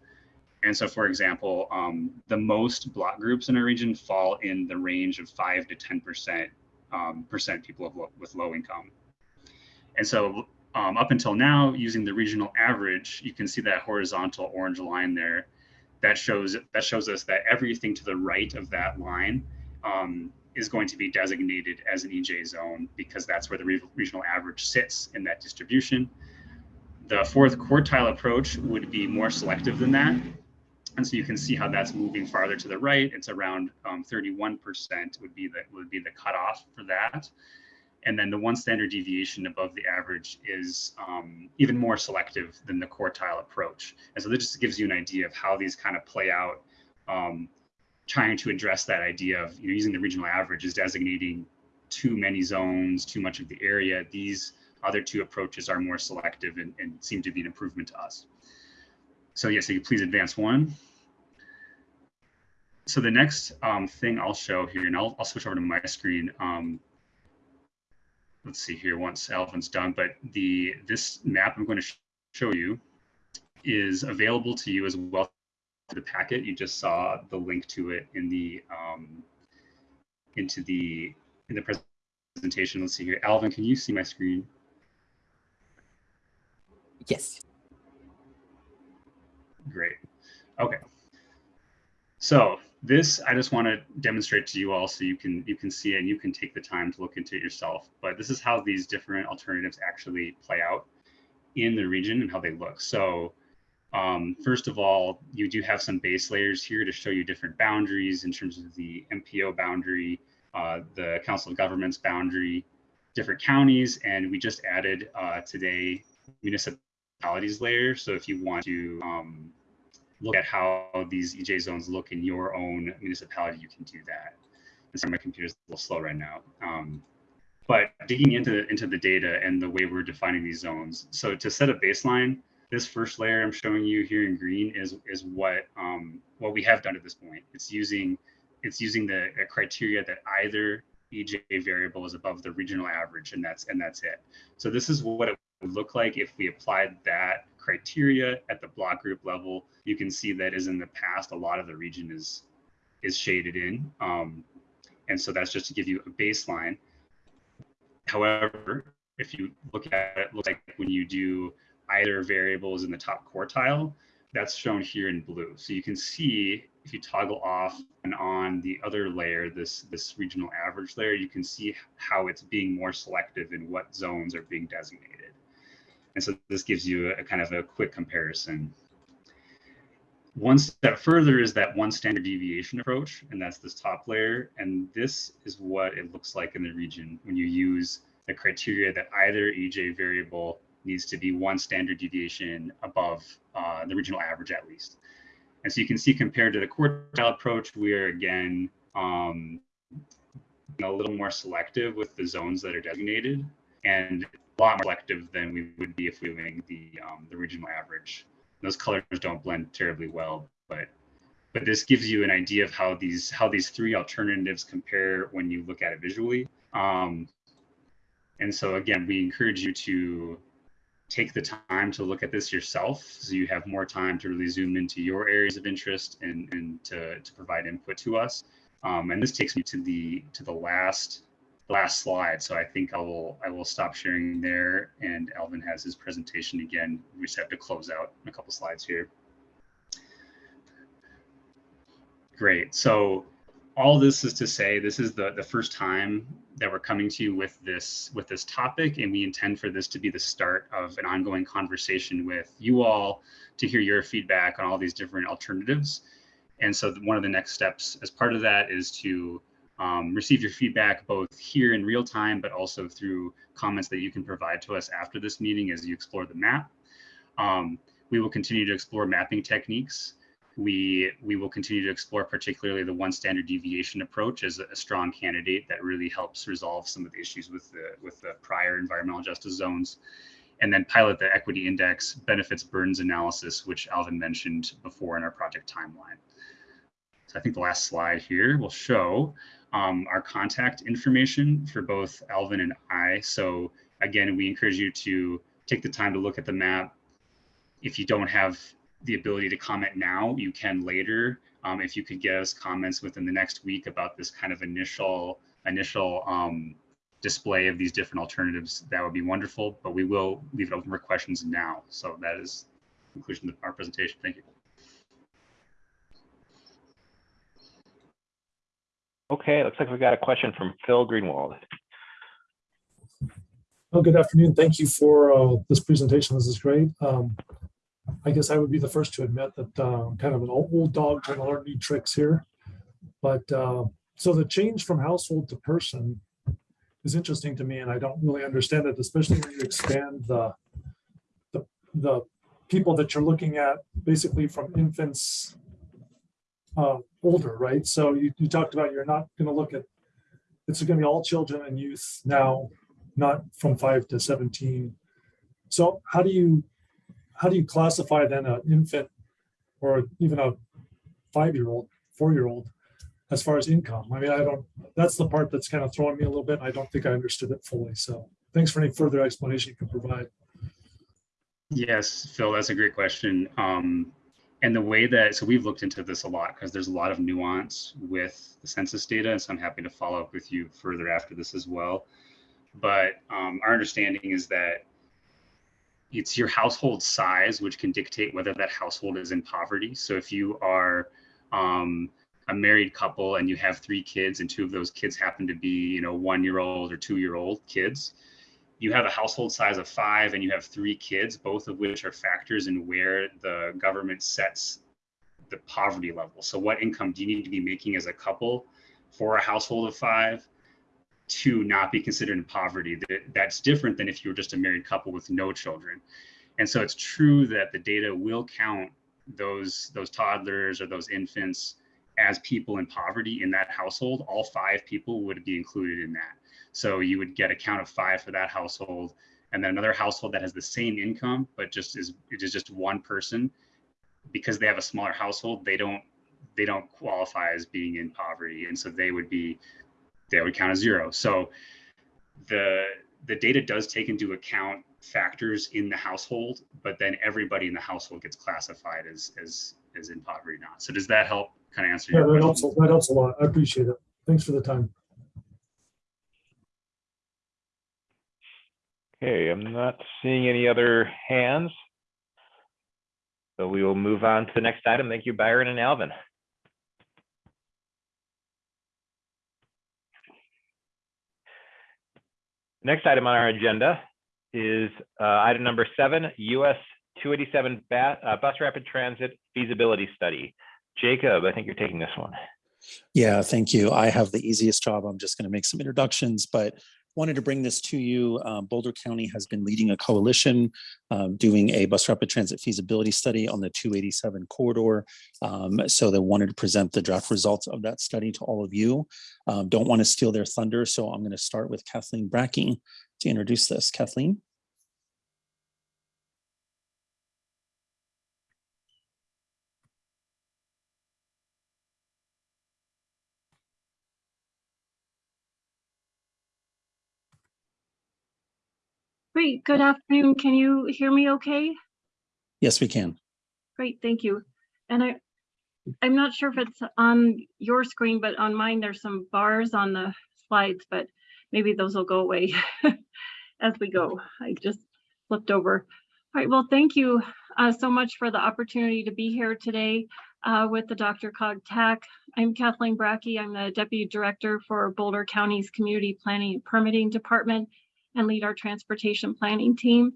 And so, for example, um, the most block groups in our region fall in the range of five to 10% um, percent people of, with low income. And so um, up until now, using the regional average, you can see that horizontal orange line there. That shows that shows us that everything to the right of that line um, is going to be designated as an EJ zone because that's where the re regional average sits in that distribution. The fourth quartile approach would be more selective than that. And so you can see how that's moving farther to the right. It's around 31% um, would be the would be the cutoff for that. And then the one standard deviation above the average is um, even more selective than the quartile approach. And so this just gives you an idea of how these kind of play out, um, trying to address that idea of you know, using the regional average is designating too many zones, too much of the area. These other two approaches are more selective and, and seem to be an improvement to us. So yes, so you please advance one. So the next um, thing I'll show here, and I'll, I'll switch over to my screen. Um, let's see here once Alvin's done, but the this map I'm going to sh show you is available to you as well the packet. You just saw the link to it in the um, into the in the presentation. Let's see here. Alvin, can you see my screen? Yes. Great. Okay. So this I just want to demonstrate to you all so you can you can see it and you can take the time to look into it yourself. But this is how these different alternatives actually play out in the region and how they look. So um, first of all, you do have some base layers here to show you different boundaries in terms of the MPO boundary, uh, the Council of Governments boundary, different counties, and we just added uh, today municipalities layer. So if you want to um, look at how these EJ zones look in your own municipality, you can do that. And sorry, my computer's a little slow right now. Um, but digging into, into the data and the way we're defining these zones. So to set a baseline, this first layer I'm showing you here in green is, is what, um, what we have done at this point. It's using, it's using the criteria that either EJ variable is above the regional average and that's, and that's it. So this is what it look like if we applied that criteria at the block group level, you can see that as in the past, a lot of the region is is shaded in. Um, and so that's just to give you a baseline. However, if you look at it, looks like when you do either variables in the top quartile, that's shown here in blue. So you can see if you toggle off and on the other layer, this, this regional average layer, you can see how it's being more selective in what zones are being designated. And so this gives you a, kind of a quick comparison. One step further is that one standard deviation approach, and that's this top layer. And this is what it looks like in the region when you use the criteria that either EJ variable needs to be one standard deviation above uh, the regional average at least. And so you can see compared to the quartile approach, we are again um, a little more selective with the zones that are designated and lot more selective than we would be if we were doing the, um, the regional average. Those colors don't blend terribly well, but but this gives you an idea of how these how these three alternatives compare when you look at it visually. Um, and so again, we encourage you to take the time to look at this yourself so you have more time to really zoom into your areas of interest and, and to, to provide input to us. Um, and this takes me to the to the last last slide. So I think I will, I will stop sharing there and Alvin has his presentation again. We just have to close out a couple slides here. Great. So all this is to say, this is the, the first time that we're coming to you with this, with this topic, and we intend for this to be the start of an ongoing conversation with you all to hear your feedback on all these different alternatives. And so one of the next steps as part of that is to um, receive your feedback both here in real time, but also through comments that you can provide to us after this meeting as you explore the map. Um, we will continue to explore mapping techniques. We, we will continue to explore particularly the one standard deviation approach as a, strong candidate that really helps resolve some of the issues with the, with the prior environmental justice zones. And then pilot the equity index benefits burdens analysis, which Alvin mentioned before in our project timeline. So I think the last slide here will show um, our contact information for both Alvin and I. So again, we encourage you to take the time to look at the map. If you don't have the ability to comment now, you can later. Um, if you could get us comments within the next week about this kind of initial initial um, display of these different alternatives, that would be wonderful. But we will leave it open for questions now. So that is conclusion of our presentation. Thank you. Okay, looks like we've got a question from Phil Greenwald. Oh, good afternoon. Thank you for uh, this presentation. This is great. Um, I guess I would be the first to admit that uh, I'm kind of an old old dog trying to learn new tricks here. But uh, so the change from household to person is interesting to me, and I don't really understand it, especially when you expand the the, the people that you're looking at basically from infants uh, older, right? So you, you talked about you're not going to look at it's going to be all children and youth now not from five to 17. So how do you, how do you classify then an infant or even a five-year-old, four-year-old as far as income? I mean, I don't, that's the part that's kind of throwing me a little bit. I don't think I understood it fully. So thanks for any further explanation you can provide. Yes, Phil, that's a great question. Um, and the way that, so we've looked into this a lot because there's a lot of nuance with the census data. And so I'm happy to follow up with you further after this as well. But um, our understanding is that it's your household size which can dictate whether that household is in poverty. So if you are um, a married couple and you have three kids and two of those kids happen to be, you know, one year old or two year old kids, you have a household size of five and you have three kids, both of which are factors in where the government sets the poverty level. So what income do you need to be making as a couple for a household of five to not be considered in poverty? That, that's different than if you were just a married couple with no children. And so it's true that the data will count those those toddlers or those infants as people in poverty in that household. All five people would be included in that. So you would get a count of five for that household, and then another household that has the same income, but just is it is just one person. Because they have a smaller household, they don't they don't qualify as being in poverty, and so they would be they would count as zero. So the the data does take into account factors in the household, but then everybody in the household gets classified as as as in poverty not. So does that help kind of answer Yeah, your that question? helps, that helps a lot. I appreciate it. Thanks for the time. Okay, I'm not seeing any other hands. So we will move on to the next item. Thank you, Byron and Alvin. Next item on our agenda is uh, item number seven, US 287 ba- uh, Bus Rapid Transit Feasibility Study. Jacob, I think you're taking this one. Yeah, thank you. I have the easiest job. I'm just going to make some introductions, but wanted to bring this to you. Um, Boulder County has been leading a coalition um, doing a bus rapid transit feasibility study on the 287 corridor. Um, so they wanted to present the draft results of that study to all of you. Um, don't want to steal their thunder, so I'm going to start with Kathleen Bracke to introduce this. Kathleen? Great, good afternoon. Can you hear me okay? Yes, we can. Great, thank you. And I, I'm not sure if it's on your screen, but on mine, there's some bars on the slides, but maybe those will go away <laughs> as we go. I just flipped over. All right, well, thank you uh, so much for the opportunity to be here today uh, with the DRCOG TAC. I'm Kathleen Bracke. I'm the Deputy Director for Boulder County's Community Planning and Permitting Department and lead our transportation planning team.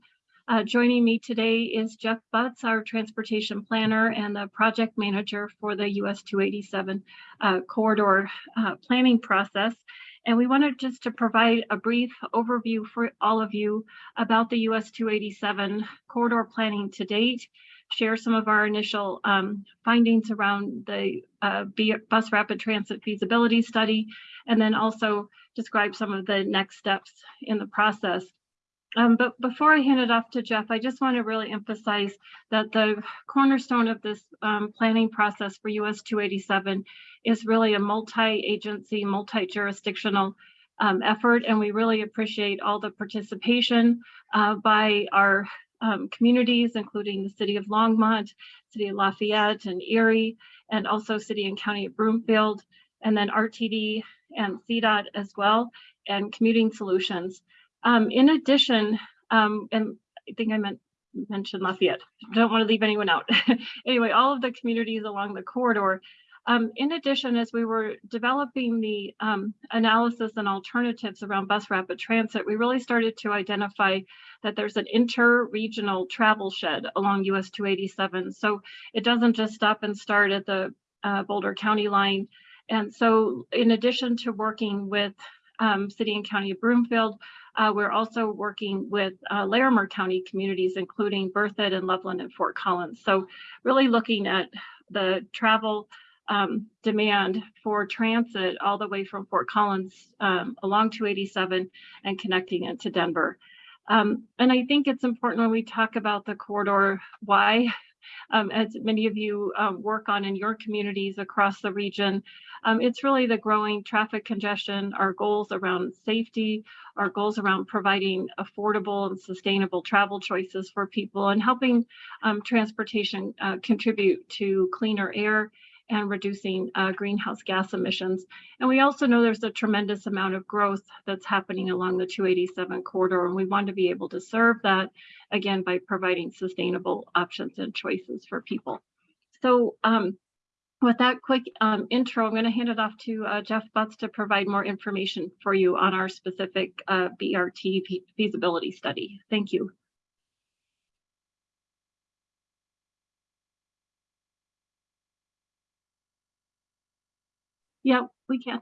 Uh, joining me today is Jeff Butts, our transportation planner and the project manager for the US 287 uh, corridor uh, planning process. And we wanted just to provide a brief overview for all of you about the US 287 corridor planning to date, share some of our initial um, findings around the uh, bus rapid transit feasibility study, and then also describe some of the next steps in the process. Um, but before I hand it off to Jeff, I just want to really emphasize that the cornerstone of this um, planning process for US 287 is really a multi-agency, multi-jurisdictional um, effort, and we really appreciate all the participation uh, by our um, communities, including the City of Longmont, City of Lafayette and Erie, and also City and County of Broomfield, and then RTD and CDOT as well, and Commuting Solutions. Um, in addition, um, and I think I meant mention Lafayette. Don't want to leave anyone out. <laughs> anyway, all of the communities along the corridor. Um, in addition, as we were developing the um, analysis and alternatives around bus rapid transit, we really started to identify that there's an inter-regional travel shed along US 287. So it doesn't just stop and start at the uh, Boulder County line. And so in addition to working with um, City and County of Broomfield, uh, we're also working with uh, Larimer County communities, including Berthoud and Loveland and Fort Collins. So really looking at the travel um, demand for transit all the way from Fort Collins um, along 287 and connecting it to Denver. Um, and I think it's important when we talk about the corridor, why um, as many of you um, work on in your communities across the region. Um, it's really the growing traffic congestion, our goals around safety, our goals around providing affordable and sustainable travel choices for people and helping um, transportation uh, contribute to cleaner air and reducing uh, greenhouse gas emissions. And we also know there's a tremendous amount of growth that's happening along the 287 corridor, and we want to be able to serve that, again, by providing sustainable options and choices for people. So um, with that quick um, intro, I'm going to hand it off to uh, Jeff Butts to provide more information for you on our specific uh, BRT feasibility study. Thank you. Yeah, we can.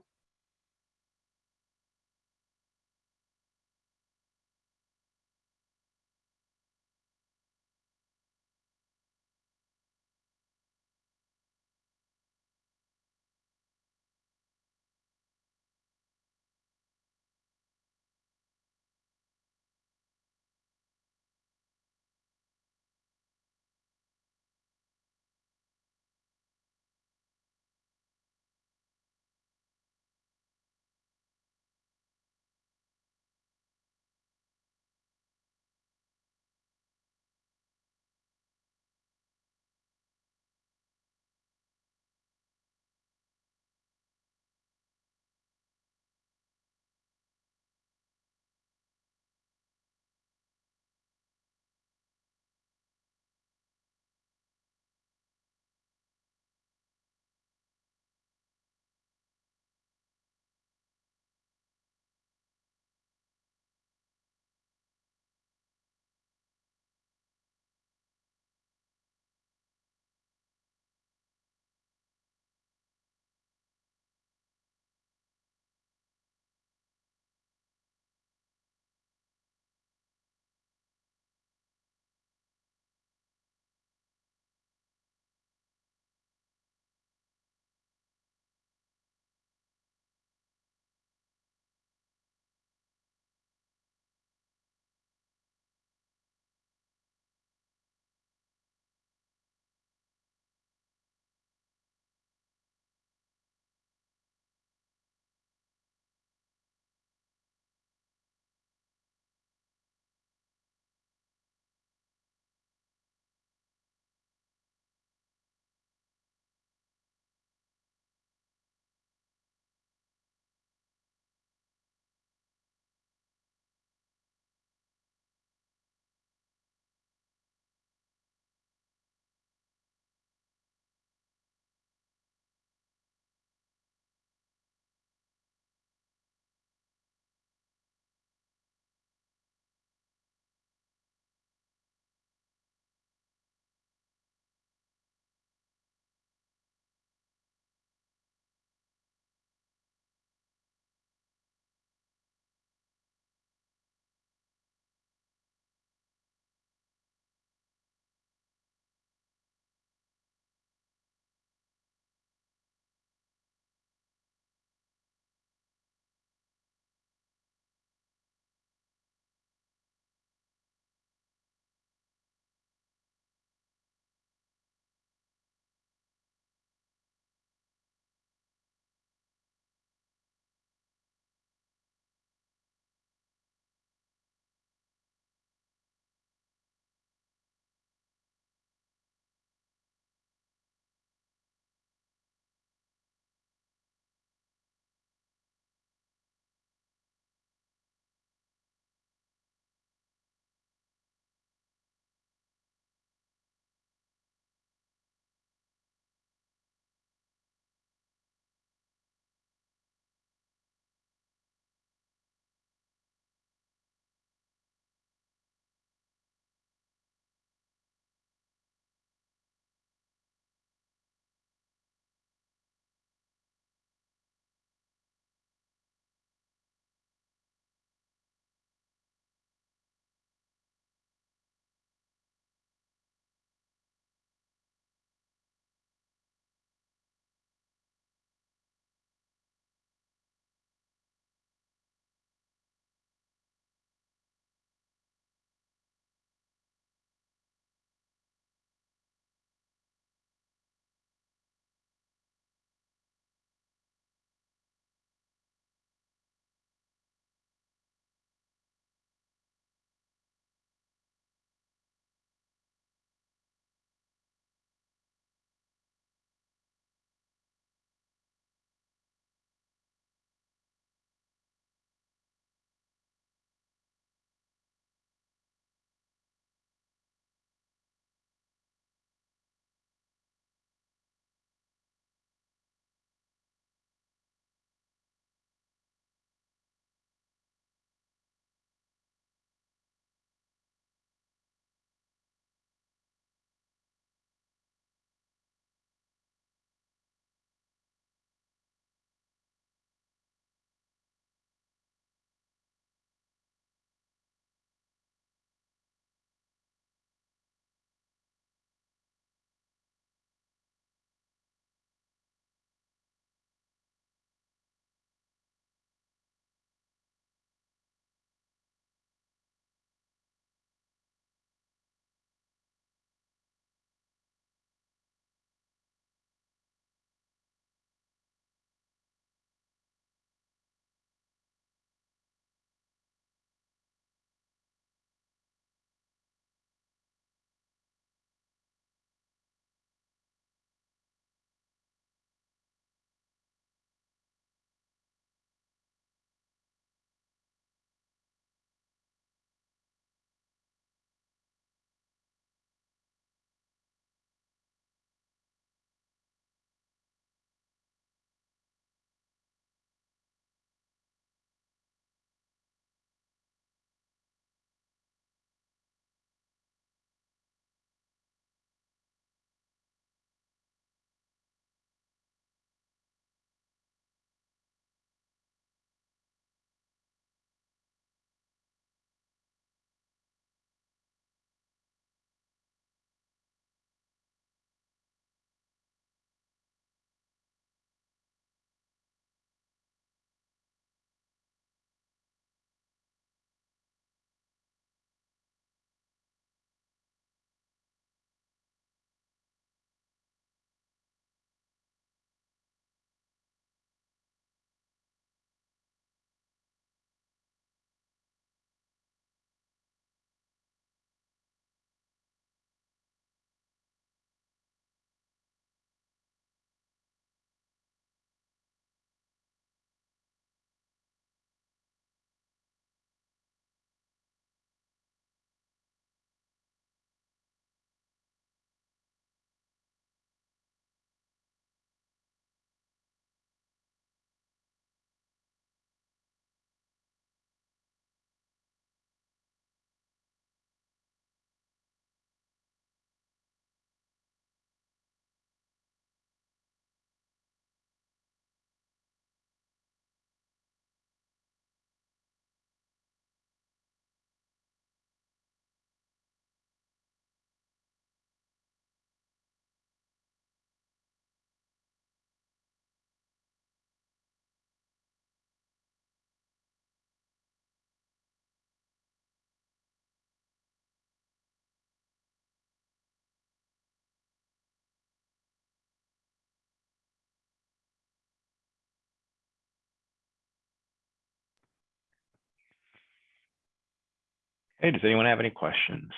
Okay, does anyone have any questions?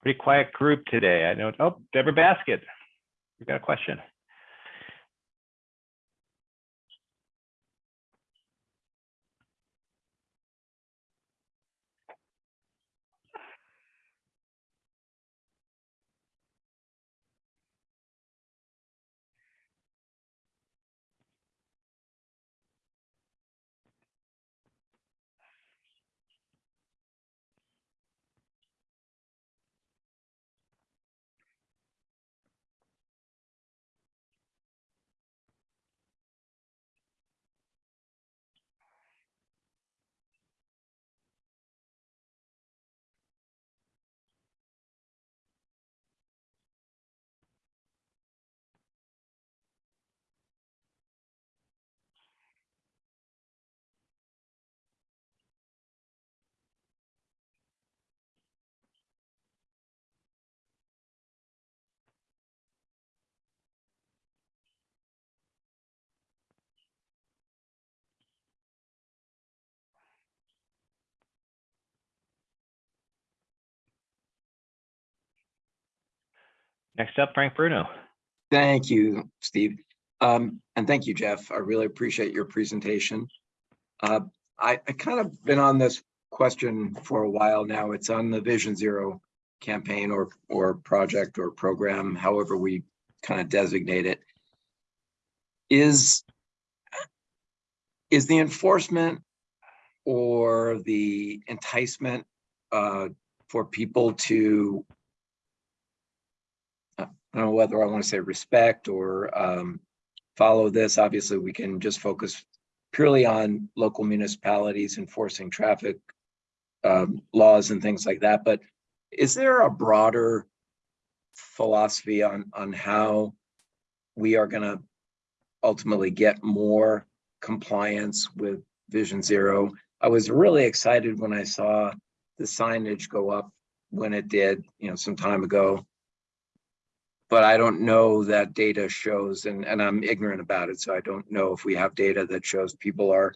Pretty quiet group today. I know, oh, Deborah Basket, you got a question? Next up, Frank Bruno. Thank you, Steve. Um, and thank you, Jeff. I really appreciate your presentation. Uh, I, I kind of been on this question for a while now. It's on the Vision Zero campaign or, or project or program, however we kind of designate it. Is, is the enforcement or the enticement uh, for people to I don't know whether I want to say respect or um, follow this. Obviously, we can just focus purely on local municipalities enforcing traffic um, laws and things like that. But is there a broader philosophy on on how we are going to ultimately get more compliance with Vision Zero? I was really excited when I saw the signage go up when it did, you know, some time ago but I don't know that data shows, and, and I'm ignorant about it, so I don't know if we have data that shows people are,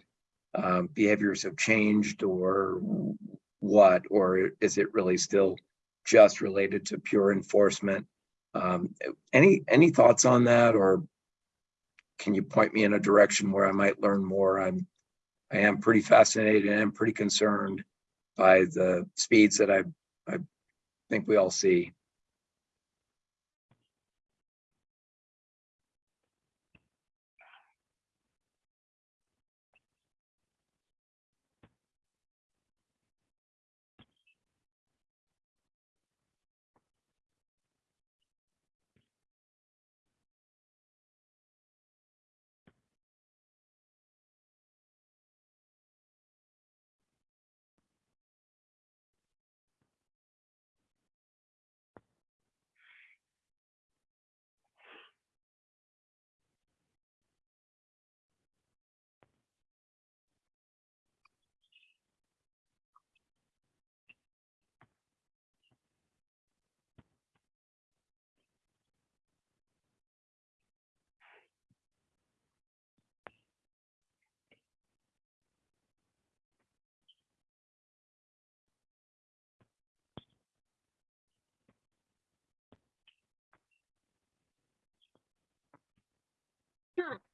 um, behaviors have changed or what, or is it really still just related to pure enforcement? Um, any, any thoughts on that, or can you point me in a direction where I might learn more? I'm, I am pretty fascinated and I'm pretty concerned by the speeds that I, I think we all see.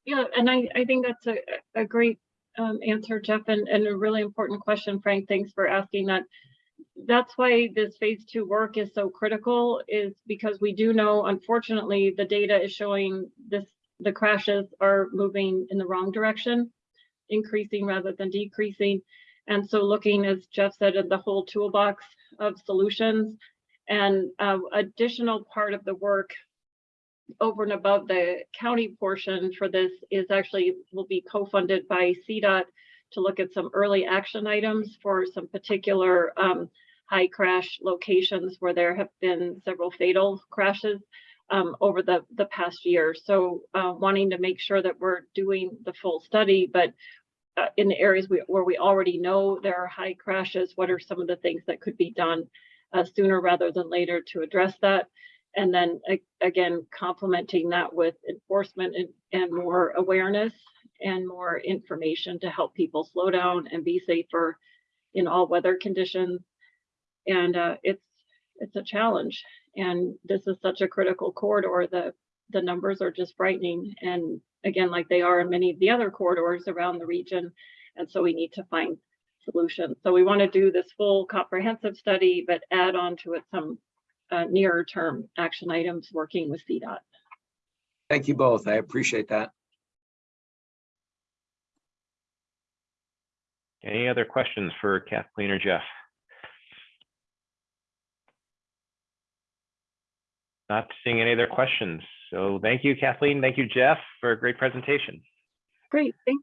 Yeah, and I, I think that's a, a great um, answer, Jeff, and, and a really important question, Frank. Thanks for asking that. That's why this phase two work is so critical is because we do know, unfortunately, the data is showing this, the crashes are moving in the wrong direction, increasing rather than decreasing. And so looking, as Jeff said, at the whole toolbox of solutions and uh, additional part of the work over and above the county portion for this is actually will be co-funded by CDOT to look at some early action items for some particular um, high crash locations where there have been several fatal crashes um, over the, the past year. So uh, wanting to make sure that we're doing the full study, but uh, in the areas we, where we already know there are high crashes, what are some of the things that could be done uh, sooner rather than later to address that? And then again, complementing that with enforcement and, and more awareness and more information to help people slow down and be safer in all weather conditions. And uh, it's it's a challenge. And this is such a critical corridor. The the numbers are just frightening. And again, like they are in many of the other corridors around the region. And so we need to find solutions. So we want to do this full comprehensive study, but add on to it some uh, nearer term action items working with CDOT. Thank you both. I appreciate that. Any other questions for Kathleen or Jeff? Not seeing any other questions. So thank you, Kathleen. Thank you, Jeff, for a great presentation. Great, thank.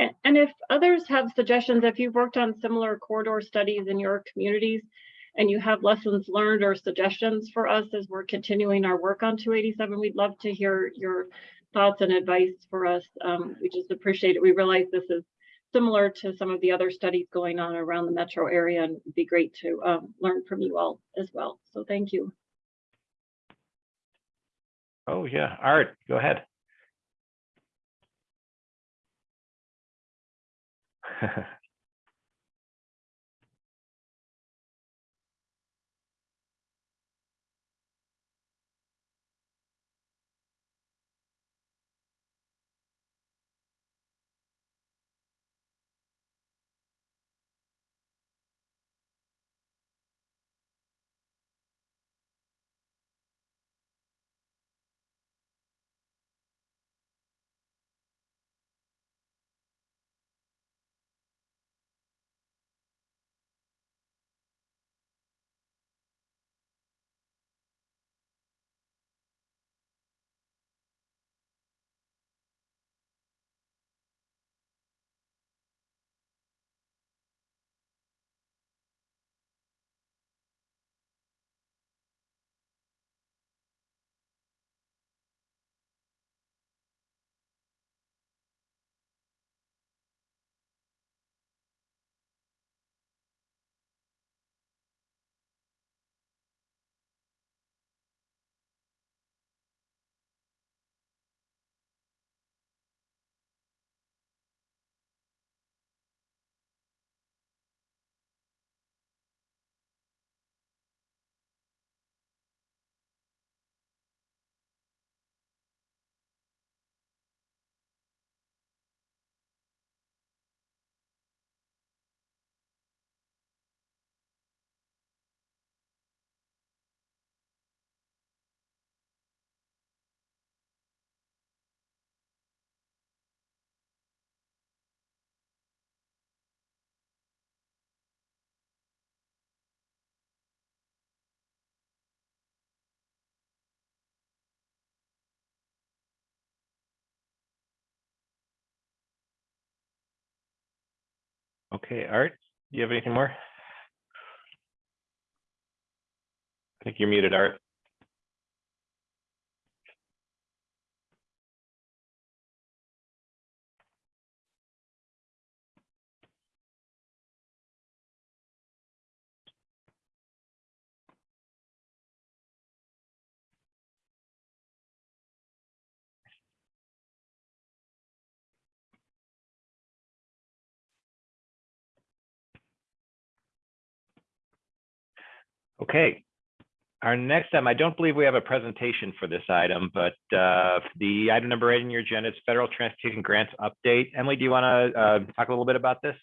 And, and if others have suggestions, if you've worked on similar corridor studies in your communities and you have lessons learned or suggestions for us as we're continuing our work on 287, we'd love to hear your thoughts and advice for us. Um, we just appreciate it. We realize this is similar to some of the other studies going on around the metro area and it'd be great to um, learn from you all as well. So thank you. Oh, yeah. Art, go ahead. <laughs> Okay, Art, do you have anything more? I think you're muted, Art. Okay. Our next item, I don't believe we have a presentation for this item, but uh, the item number eight in your agenda is federal transportation grants update. Emily, do you want to uh, talk a little bit about this?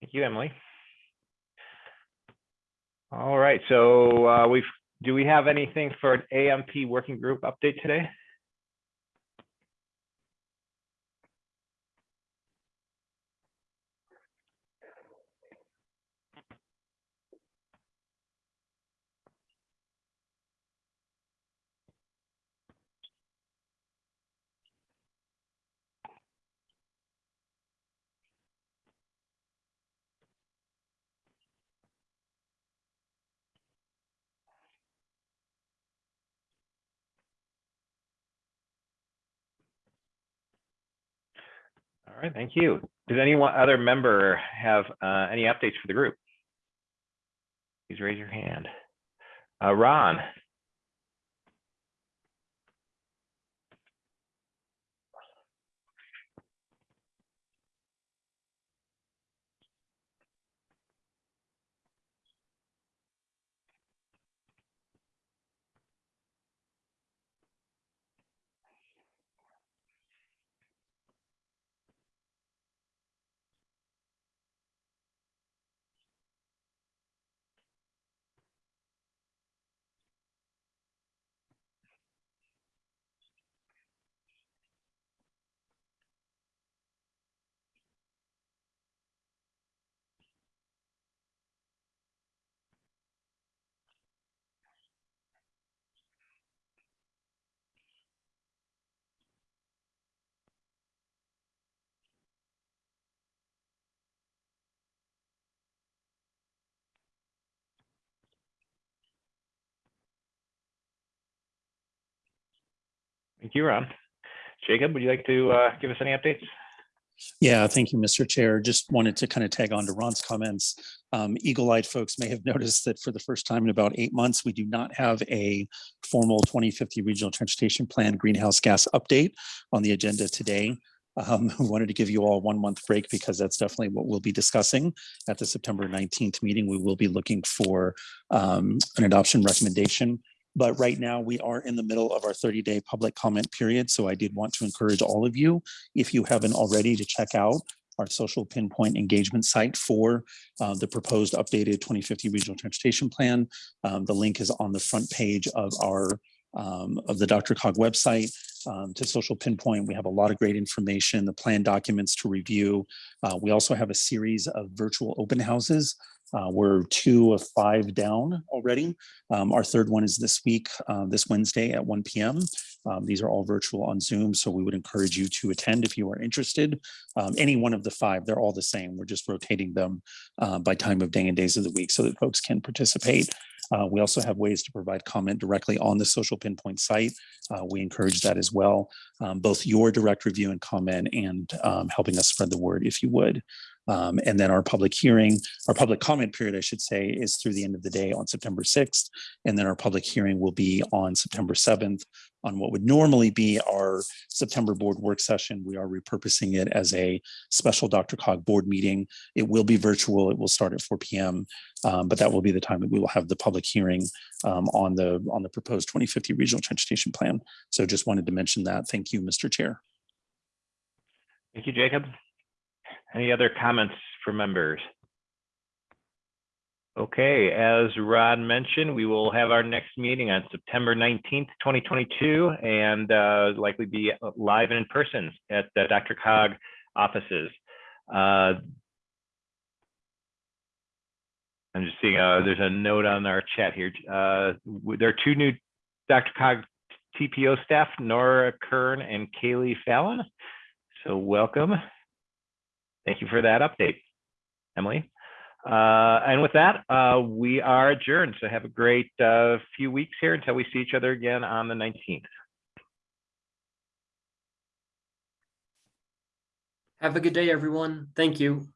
Thank you, Emily. All right, so uh, we've, do we have anything for an AMP working group update today? All right, thank you. Does anyone other member have uh, any updates for the group? Please raise your hand. Uh, Ron? Thank you, Ron. Jacob, would you like to uh, give us any updates? Yeah, thank you, Mr. Chair. Just wanted to kind of tag on to Ron's comments. Um, Eagle-eyed folks may have <laughs> noticed that for the first time in about eight months, we do not have a formal 2050 Regional Transportation Plan greenhouse gas update on the agenda today. Um, we <laughs> wanted to give you all one month break because that's definitely what we'll be discussing at the September 19th meeting. We will be looking for um, an adoption recommendation. But right now we are in the middle of our 30 day public comment period. So I did want to encourage all of you, if you haven't already, to check out our social pinpoint engagement site for uh, the proposed updated 2050 regional transportation plan. Um, the link is on the front page of our um, of the DRCOG website um, to social pinpoint. We have a lot of great information, the plan documents to review. Uh, we also have a series of virtual open houses. Uh, we're two of five down already. Um, our third one is this week, uh, this Wednesday at 1 p.m. Um, these are all virtual on Zoom, so we would encourage you to attend if you are interested. Um, any one of the five, they're all the same. We're just rotating them uh, by time of day and days of the week so that folks can participate. Uh, we also have ways to provide comment directly on the social pinpoint site. Uh, we encourage that as well, um, both your direct review and comment and um, helping us spread the word if you would. Um, and then our public hearing, our public comment period, I should say, is through the end of the day on September 6th. And then our public hearing will be on September 7th on what would normally be our September board work session. We are repurposing it as a special DRCOG board meeting. It will be virtual. It will start at 4 p.m. Um, but that will be the time that we will have the public hearing um, on the on the proposed 2050 regional transportation plan. So just wanted to mention that. Thank you, Mr. Chair. Thank you, Jacob. Any other comments from members? Okay, as Rod mentioned, we will have our next meeting on September 19th, 2022, and uh, likely be live and in person at the DRCOG offices. Uh, I'm just seeing, uh, there's a note on our chat here. Uh, there are two new DRCOG TPO staff, Nora Kern and Kaylee Fallon. So welcome. Thank you for that update, Emily. Uh, and with that, uh, we are adjourned. So have a great uh, few weeks here until we see each other again on the 19th. Have a good day, everyone. Thank you.